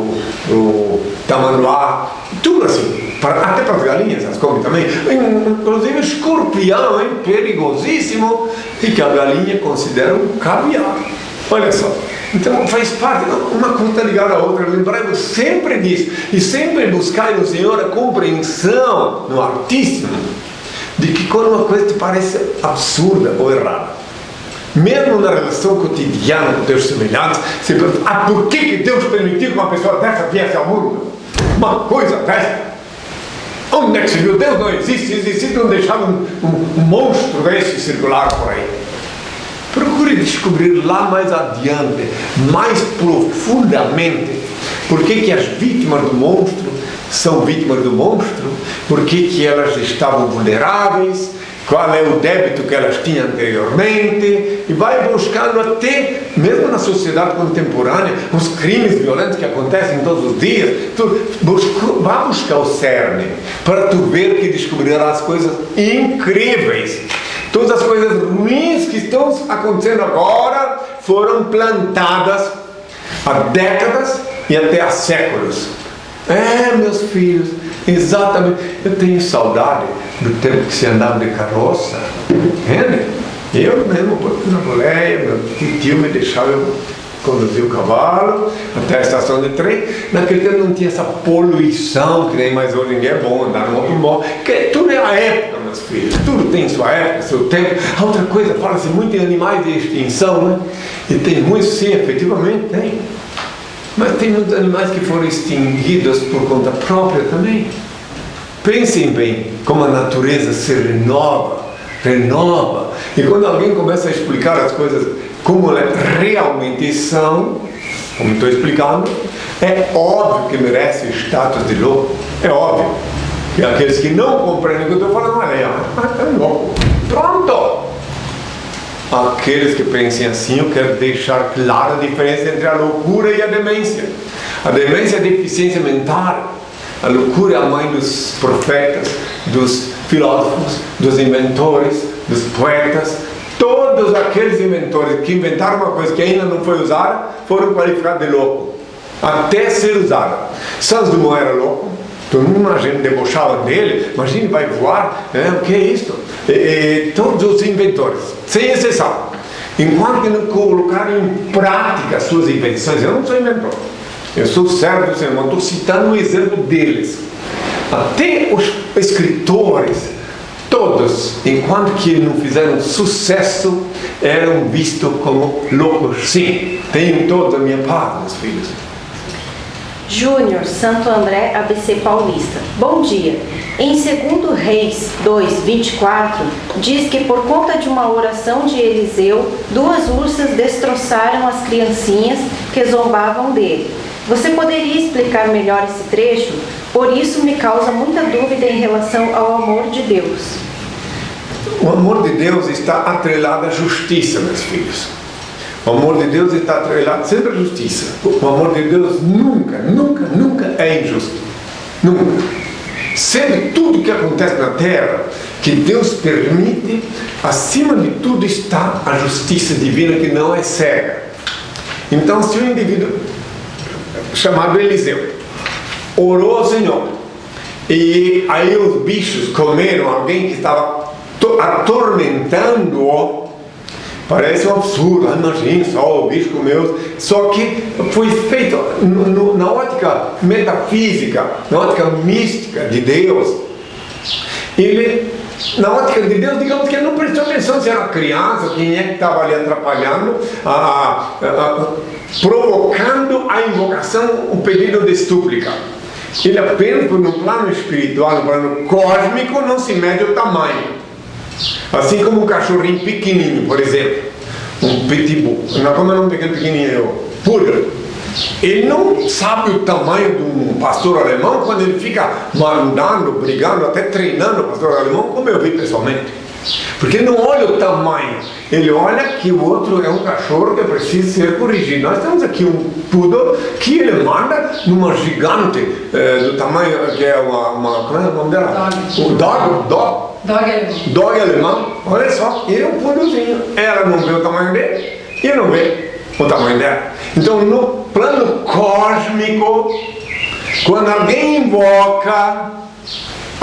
o tamanduá, tudo assim. Até para as galinhas as comem também. Inclusive escorpião, hein, perigosíssimo, e que a galinha considera um caviar. Olha só. Então faz parte, uma coisa ligada à outra. Lembrando sempre disso. E sempre buscar no Senhor a compreensão no Altíssimo de que quando uma coisa te parece absurda ou errada, mesmo na relação cotidiana com teus semelhantes, você pergunta, ah, por que, que Deus permitiu que uma pessoa dessa viesse ao mundo? Uma coisa dessa. Onde é que se viu? Deus não existe, existe não deixar um, um, um monstro desse circular por aí. Procure descobrir lá mais adiante, mais profundamente, por que, que as vítimas do monstro são vítimas do monstro, por que, elas estavam vulneráveis, qual é o débito que elas tinham anteriormente, e vai buscando até, mesmo na sociedade contemporânea, os crimes violentos que acontecem todos os dias, tu busca, vai buscar o cerne, para tu ver que descobrirás coisas incríveis Todas as coisas ruins que estão acontecendo agora foram plantadas há décadas e até há séculos. É, meus filhos, exatamente. Eu tenho saudade do tempo que se andava de carroça. Entende? Eu mesmo, na boleia, meu tio me deixava eu conduzir o cavalo até a estação de trem. Naquele tempo não tinha essa poluição que nem mais hoje dia é bom andar no automóvel. Que tudo é a época meus filhos. Tudo tem sua época, seu tempo. A outra coisa, fala-se muito em animais de extinção, né? E tem muitos, sim, efetivamente tem. Mas tem muitos animais que foram extinguidos por conta própria também. Pensem bem como a natureza se renova, renova. E quando alguém começa a explicar as coisas como elas realmente são, como estou explicando, é óbvio que merece status de louco. É óbvio. E aqueles que não compreendem o que eu estou falando, é louco. Pronto! Aqueles que pensem assim, eu quero deixar clara a diferença entre a loucura e a demência. A demência é a deficiência mental. A loucura é a mãe dos profetas, dos filósofos, dos inventores, dos poetas. Todos aqueles inventores que inventaram uma coisa que ainda não foi usada foram qualificados de louco, até ser usada. Santos Dumont era louco, Todo mundo gente debochava dele, imagine, vai voar, né? o que é isso? E, e, todos os inventores, sem exceção, enquanto não colocaram em prática suas invenções, eu não sou inventor, eu sou servo do Senhor, estou citando um exemplo deles. Até os escritores, todos, enquanto que não fizeram sucesso, eram vistos como loucos. Sim, tenho toda a minha paz, meus filhos. Júnior, Santo André, ABC Paulista. Bom dia. Em 2 Reis 2, 24, diz que por conta de uma oração de Eliseu, duas ursas destroçaram as criancinhas que zombavam dele. Você poderia explicar melhor esse trecho? Por isso me causa muita dúvida em relação ao amor de Deus. O amor de Deus está atrelado à justiça, meus filhos. O amor de Deus está atrelado sempre à justiça. O amor de Deus nunca, nunca, nunca é injusto. Nunca. Sempre tudo que acontece na terra, que Deus permite, acima de tudo está a justiça divina que não é cega. Então, se um indivíduo chamado Eliseu orou ao Senhor e aí os bichos comeram alguém que estava atormentando-o, Parece um absurdo, ah, imagina só o bicho comeu. Só que foi feito no, no, na ótica metafísica, na ótica mística de Deus. Ele, na ótica de Deus, digamos que ele não prestou atenção se era criança, quem é que estava ali atrapalhando, a, a, a, provocando a invocação, o pedido de súplica. Ele apenas, no plano espiritual, no plano cósmico, não se mede o tamanho. Assim como um cachorrinho pequenininho, por exemplo, um pitbull, não como é o nome daquele pequenininho, poodle. Ele não sabe o tamanho de um pastor alemão quando ele fica mandando, brigando, até treinando o pastor alemão, como eu vi pessoalmente. Porque não olha o tamanho, ele olha que o outro é um cachorro que precisa ser corrigido. Nós temos aqui um poodle que ele manda numa gigante eh, do tamanho que é uma, uma como é o nome dela? Dog. O dog, dog, Dog alemão. dog alemão. Olha só, ele é um poodlezinho. Ela não vê o tamanho dele e não vê o tamanho dela. Então, no plano cósmico, quando alguém invoca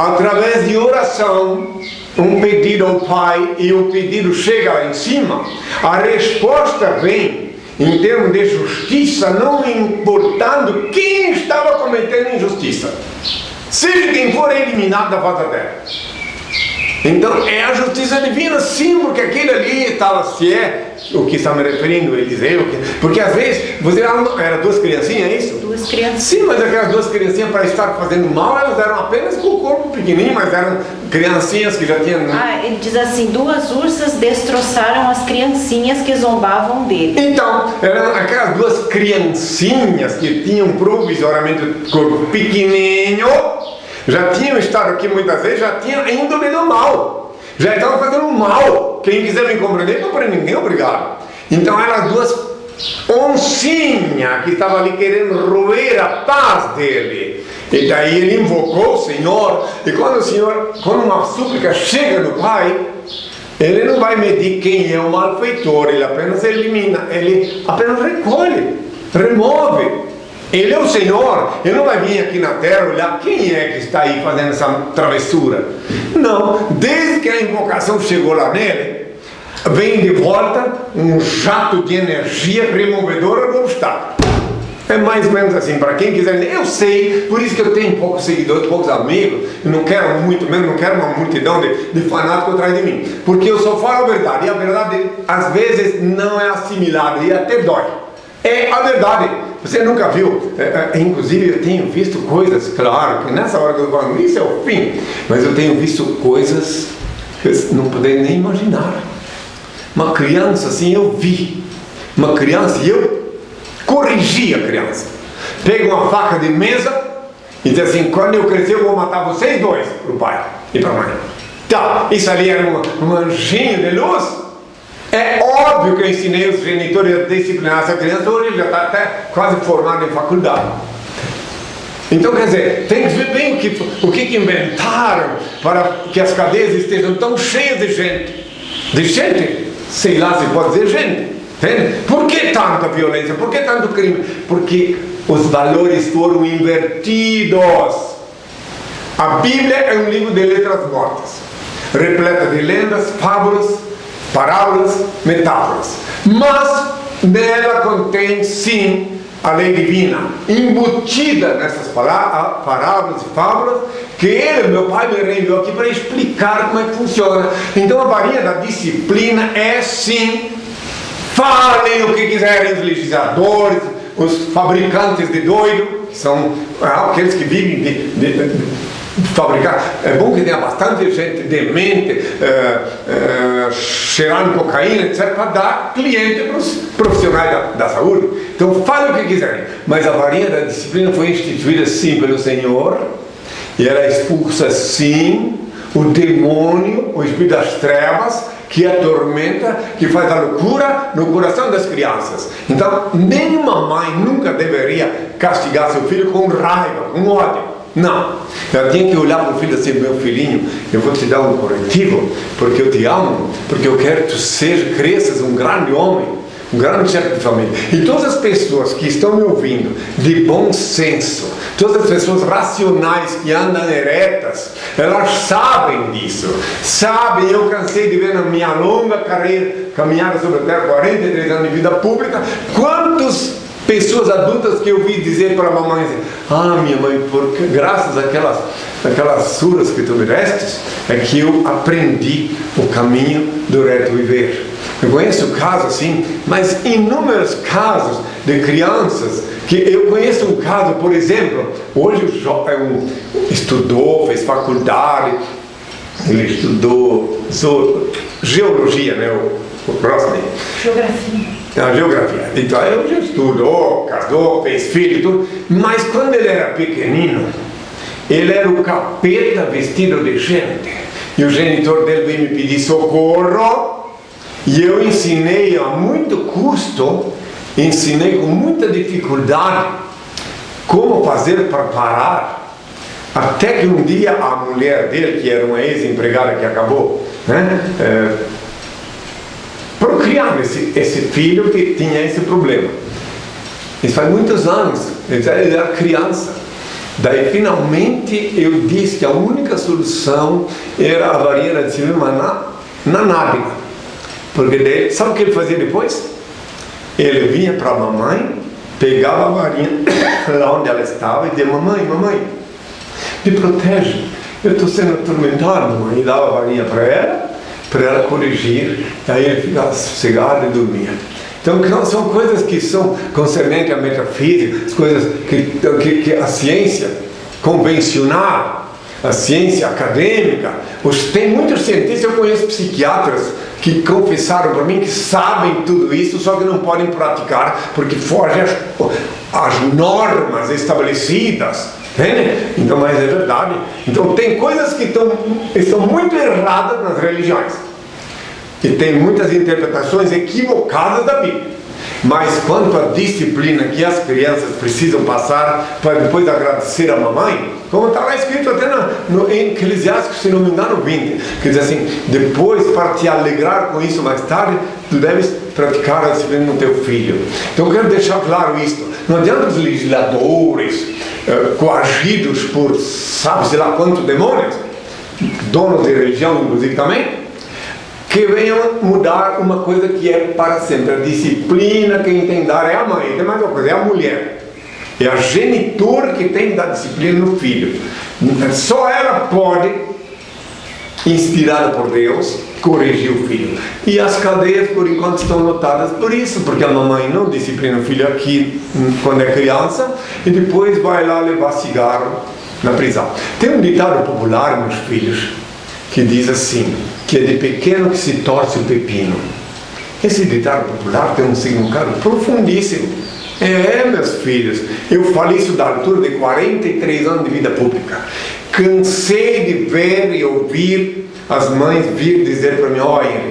através de oração um pedido ao Pai e o pedido chega lá em cima, a resposta vem em termos de justiça, não importando quem estava cometendo injustiça. Seja quem for é eliminado da face terra. Então é a justiça divina, sim, porque aquele ali estava, se é o que está me referindo, Eliseu, que- porque às vezes você era, era duas criancinhas, é isso? Duas crianças. Sim, mas aquelas duas criancinhas para estar fazendo mal, elas eram apenas com o corpo pequenininho, mas eram criancinhas que já tinham. Ah, ele diz assim: duas ursas destroçaram as criancinhas que zombavam dele. Então, eram aquelas duas criancinhas que tinham provisoriamente o corpo pequenininho, já tinham estado aqui muitas vezes, já tinham índole do mal, já estavam fazendo mal. Quem quiser me compreender, para ninguém, obrigado. Então, as duas oncinhas que estavam ali querendo roer a paz dele. E daí ele invocou o Senhor, e quando o Senhor, quando uma súplica chega do Pai, ele não vai medir quem é o malfeitor, ele apenas elimina, ele apenas recolhe, remove. Ele é o Senhor, ele não vai vir aqui na terra olhar quem é que está aí fazendo essa travessura. Não, desde que a invocação chegou lá nele, vem de volta um jato de energia removedora do obstáculo. É mais ou menos assim, para quem quiser. Eu sei, por isso que eu tenho poucos seguidores, poucos amigos, e não quero muito mesmo, não quero uma multidão de, de fanáticos atrás de mim. Porque eu só falo a verdade, e a verdade às vezes não é assimilada e até dói. É a verdade. Você nunca viu, é, é, inclusive eu tenho visto coisas, claro, que nessa hora que eu falando, isso é o fim, mas eu tenho visto coisas que eu não poderia nem imaginar. Uma criança assim, eu vi, uma criança, e eu corrigi a criança. Pega uma faca de mesa e diz assim: quando eu crescer, eu vou matar vocês dois, para o pai e para a mãe. Tá, isso ali era um, um anjinho de luz. É óbvio que eu ensinei os genitores a disciplinar essa criança, hoje ele já está até quase formado em faculdade. Então, quer dizer, tem que ver bem o que, o que inventaram para que as cadeias estejam tão cheias de gente. De gente, sei lá se pode dizer gente. Entende? Por que tanta violência? Por que tanto crime? Porque os valores foram invertidos. A Bíblia é um livro de letras mortas, repleta de lendas, fábulas, parábolas, metáforas. Mas nela contém sim a lei divina, embutida nessas parábolas e fábulas, que ele, meu pai, me reenviou aqui para explicar como é que funciona. Então a varinha da disciplina é sim Falem o que quiserem os legisladores, os fabricantes de doido, que são ah, aqueles que vivem de, de- de fabricar. É bom que tenha bastante gente demente, eh, eh, cheirando cocaína, etc., para dar cliente para os profissionais da, da saúde. Então, falem o que quiserem. Mas a varinha da disciplina foi instituída sim pelo Senhor, e ela expulsa sim o demônio, o espírito das trevas, que atormenta, que faz a loucura no coração das crianças. Então, nenhuma mãe nunca deveria castigar seu filho com raiva, com ódio. Não. Ela tinha que olhar para o filho assim, meu filhinho, eu vou te dar um corretivo, porque eu te amo, porque eu quero que tu seja, cresças um grande homem um grande chefe de família. E todas as pessoas que estão me ouvindo, de bom senso, todas as pessoas racionais que andam eretas, elas sabem disso. Sabem, eu cansei de ver na minha longa carreira, caminhada sobre a terra, 43 anos de vida pública, quantas pessoas adultas que eu vi dizer para a mamãe assim, ah minha mãe, porque graças àquelas, àquelas suras que tu me destes, é que eu aprendi o caminho do reto viver. Eu conheço casos assim, mas inúmeros casos de crianças que eu conheço um caso, por exemplo, hoje o jo- é estudou, fez faculdade, ele estudou geologia, né, o, o Rosny. Geografia. A geografia. Então ele já estudou, casou, fez filho tudo. Mas quando ele era pequenino, ele era o capeta vestido de gente. E o genitor dele veio me pedir socorro. E eu ensinei a muito custo, ensinei com muita dificuldade como fazer para parar. Até que um dia a mulher dele, que era uma ex-empregada que acabou, né, é, procriando esse, esse filho que tinha esse problema. Isso faz muitos anos, ele era criança. Daí finalmente eu disse que a única solução era a varinha de cima na, na nádega. Porque daí, sabe o que ele fazia depois? Ele vinha para a mamãe, pegava a varinha lá onde ela estava e dizia, mamãe, mamãe, me protege. Eu estou sendo atormentado, mamãe. E dava a varinha para ela, para ela corrigir. Aí ele ficava sossegado e dormia. Então são coisas que são concernentes à metafísica, as coisas que, que, que a ciência convencional, a ciência acadêmica, os, tem muitos cientistas, eu conheço psiquiatras que confessaram para mim que sabem tudo isso, só que não podem praticar porque fogem às normas estabelecidas. Entende? Então, mas é verdade. Então tem coisas que estão, estão muito erradas nas religiões que tem muitas interpretações equivocadas da Bíblia. Mas quanto à disciplina que as crianças precisam passar para depois agradecer a mamãe, como está lá escrito até no, em Eclesiastes, se não me engano, 20, que diz assim: depois, para te alegrar com isso mais tarde, tu deves praticar a disciplina no teu filho. Então, eu quero deixar claro isto: não adianta os legisladores eh, coagidos por, sabe, sei lá quantos demônios, donos de religião, inclusive também que venham mudar uma coisa que é para sempre. A disciplina quem tem que dar é a mãe, tem mais uma coisa, é a mulher. É a genitora que tem que dar disciplina no filho. Só ela pode, inspirada por Deus, corrigir o filho. E as cadeias, por enquanto, estão lotadas por isso, porque a mamãe não disciplina o filho aqui hum, quando é criança e depois vai lá levar cigarro na prisão. Tem um ditado popular, meus filhos, que diz assim: que é de pequeno que se torce o pepino. Esse ditado popular tem um significado profundíssimo. É, meus filhos, eu falei isso da altura de 43 anos de vida pública. Cansei de ver e ouvir as mães vir dizer para mim: olha,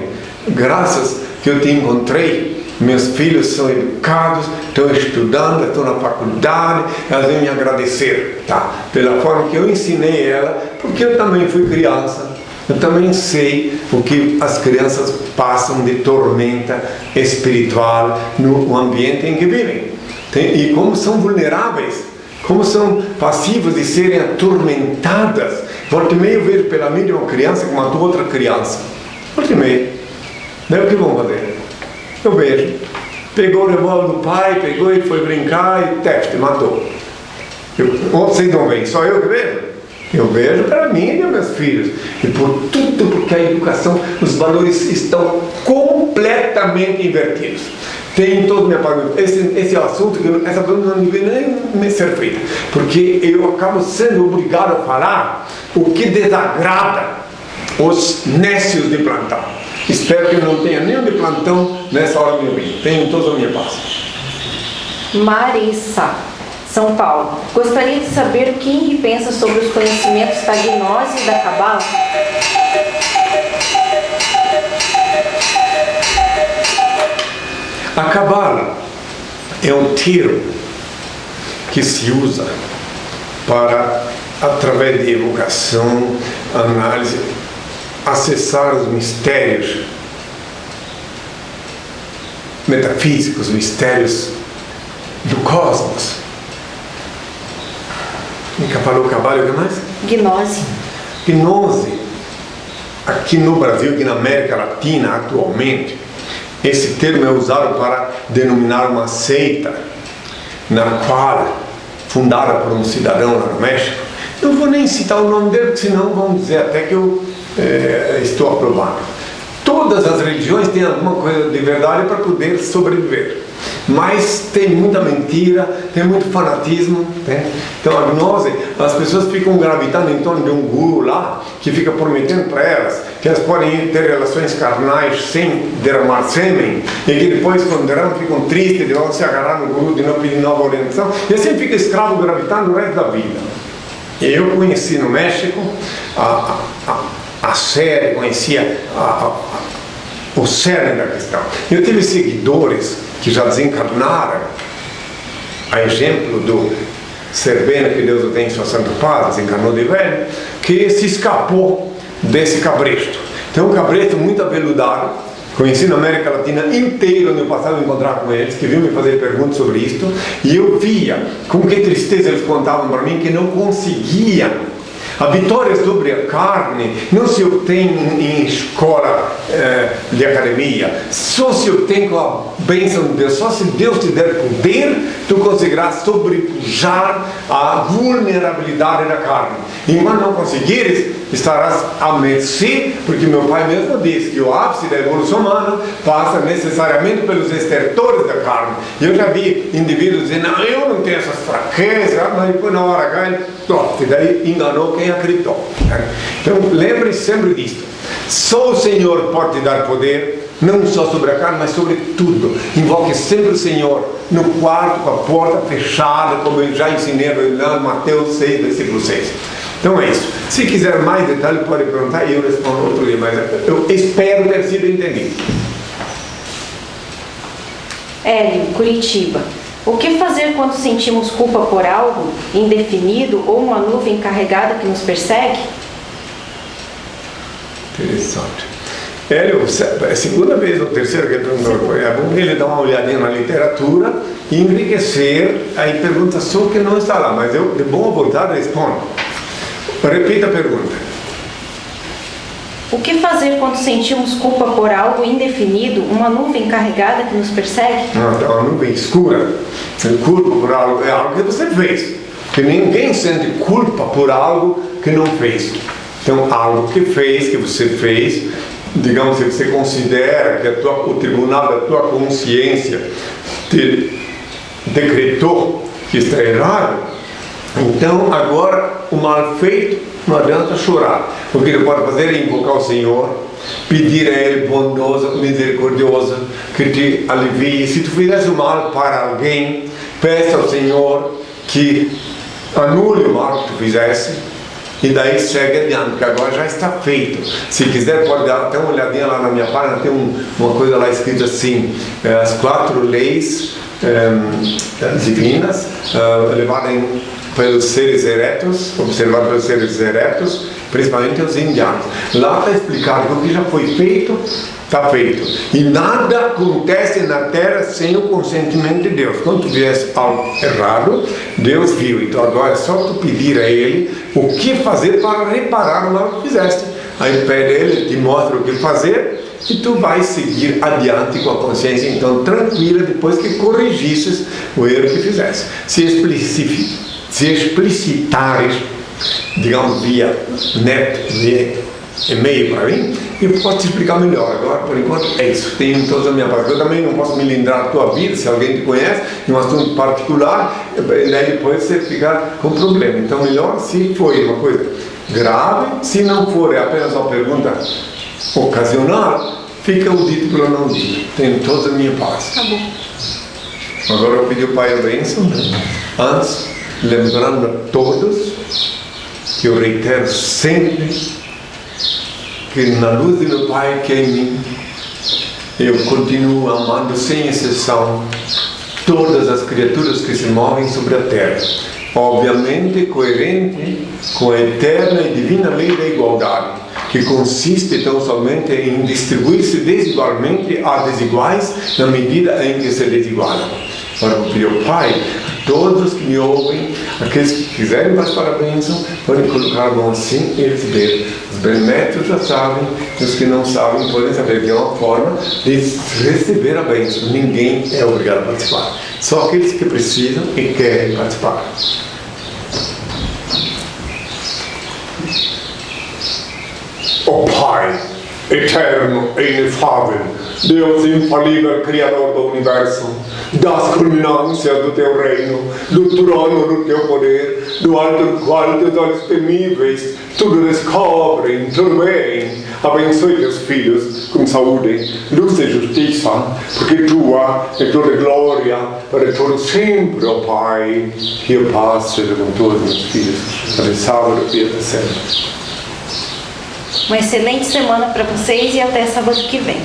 graças que eu te encontrei, meus filhos são educados, estão estudando, estão na faculdade, elas vêm me agradecer, tá? Pela forma que eu ensinei ela, porque eu também fui criança eu também sei o que as crianças passam de tormenta espiritual no ambiente em que vivem. e como são vulneráveis, como são passivas de serem atormentadas. Volta e meia eu vejo pela mídia uma criança que matou outra criança. Volta meia. Daí o que vão fazer? Eu vejo. Pegou o revólver do pai, pegou e foi brincar e teste, matou. Eu, vocês não veem, só eu que vejo? Eu vejo para mim e para meus filhos. E por tudo porque a educação, os valores estão completamente invertidos. Tem todo minha palavra. Esse, esse assunto, essa pergunta não devia nem me ser feita. Porque eu acabo sendo obrigado a falar o que desagrada os nécios de plantão. Espero que eu não tenha nenhum de plantão nessa hora meu vida. Tenho toda a minha paz. Marissa. São Paulo. Gostaria de saber o que Henri pensa sobre os conhecimentos da gnose e da cabala? A cabala é um termo que se usa para, através de evocação, análise, acessar os mistérios metafísicos, mistérios do cosmos. Nunca falou cabalho, o que mais? Gnose. Gnose. Aqui no Brasil, aqui na América Latina, atualmente, esse termo é usado para denominar uma seita na qual, fundada por um cidadão lá no México, não vou nem citar o nome dele, senão vão dizer até que eu é, estou aprovando. Todas as religiões têm alguma coisa de verdade para poder sobreviver mas tem muita mentira, tem muito fanatismo. Né? Então a gnose, as pessoas ficam gravitando em torno de um guru lá, que fica prometendo para elas que elas podem ter relações carnais sem derramar sêmen, e que depois, quando derramam, ficam tristes de vão se agarrar no guru de não pedir nova orientação, e assim fica escravo gravitando o resto da vida. Eu conheci no México a, a a série, conhecia a, a, o cerne da questão. Eu tive seguidores que já desencarnaram, a exemplo do Servena, que Deus o tem em sua santa paz, desencarnou de velho, que se escapou desse cabresto. Então, um cabresto muito aveludado, conheci na América Latina inteira, onde eu passava a encontrar com eles, que vinham me fazer perguntas sobre isto, e eu via com que tristeza eles contavam para mim que não conseguiam a vitória sobre a carne não se obtém em escola eh, de academia, só se obtém com a bênção de Deus. Só se Deus te der poder, tu conseguirás sobrepujar a vulnerabilidade da carne. Enquanto não conseguires, estarás à mercê, porque meu pai mesmo disse que o ápice da evolução humana passa necessariamente pelos estertores da carne. E eu já vi indivíduos dizendo, não, eu não tenho essas fraquezas, mas depois na hora ele, e daí enganou quem acreditou. Então lembre-se sempre disso. Só o Senhor pode te dar poder, não só sobre a carne, mas sobre tudo. Invoque sempre o Senhor no quarto com a porta fechada, como eu já ensinei lá em Mateus 6, versículo 6. Então é isso. Se quiser mais detalhes, pode perguntar e eu respondo outro dia, mas eu espero ter sido entendido. Hélio, Curitiba. O que fazer quando sentimos culpa por algo indefinido ou uma nuvem carregada que nos persegue? Interessante. Hélio, é a segunda vez ou terceira que ele perguntou, é bom ele dar uma olhadinha na literatura e enriquecer, aí pergunta só que não está lá, mas eu, de bom vontade, respondo. Repita a pergunta. O que fazer quando sentimos culpa por algo indefinido, uma nuvem carregada que nos persegue? Não, é uma nuvem escura. Culpa por algo é algo que você fez. Que ninguém sente culpa por algo que não fez. Então, algo que fez, que você fez, digamos que você considera que tua, o tribunal da tua consciência te decretou que está errado, então, agora, o mal feito não adianta chorar. O que ele pode fazer é invocar o Senhor, pedir a Ele bondoso, misericordioso, que te alivie. Se tu fizesse o mal para alguém, peça ao Senhor que anule o mal que tu fizesse e daí segue adiante, porque agora já está feito. Se quiser, pode dar até uma olhadinha lá na minha página, tem um, uma coisa lá escrita assim: é, as quatro leis é, divinas, é, levadas pelos seres eretos, observado pelos seres eretos, principalmente os indianos. Lá está explicado que o que já foi feito, está feito. E nada acontece na terra sem o consentimento de Deus. Quando tu fizesse algo errado, Deus viu. Então agora é só tu pedir a Ele o que fazer para reparar o mal que fizeste. Aí pede Ele, te mostra o que fazer e tu vais seguir adiante com a consciência então tranquila depois que corrigisses o erro que fizeste. Se explicitares, digamos, via net, via e-mail para mim, eu posso te explicar melhor. Agora, por enquanto, é isso. Tenho todos a minha parte. Eu também não posso me lembrar da tua vida, se alguém te conhece, em um assunto particular, daí depois você ficar com problema. Então, melhor se foi uma coisa grave, se não for é apenas uma pergunta ocasional, fica o dito pelo não dito. Tenho toda a minha paz. Tá bom. Agora eu pedi o Pai a bênção, né? antes lembrando a todos que eu reitero sempre que na luz do meu Pai que é em mim, eu continuo amando sem exceção todas as criaturas que se movem sobre a terra. Obviamente coerente com a eterna e divina lei da igualdade, que consiste tão somente em distribuir-se desigualmente a desiguais na medida em que se desigualam. Ora, eu pedir ao Pai Todos que me ouvem, aqueles que quiserem participar da bênção, podem colocar a mão assim e receber. Os benéficos já sabem, e os que não sabem podem saber que é uma forma de receber a bênção. Ninguém é obrigado a participar. Só aqueles que precisam e querem participar. O oh, Pai, eterno e inefável, Deus infalível, Criador do Universo, das culminâncias do teu reino, do trono do teu poder, do alto do qual teus olhos temíveis tudo descobrem, tudo bem. Abençoe teus filhos com saúde, luz e justiça, porque tua é toda glória para todo sempre, ó Pai. Que paz seja com todos os meus filhos, abençoado e até sempre. Uma excelente semana para vocês e até sábado que vem.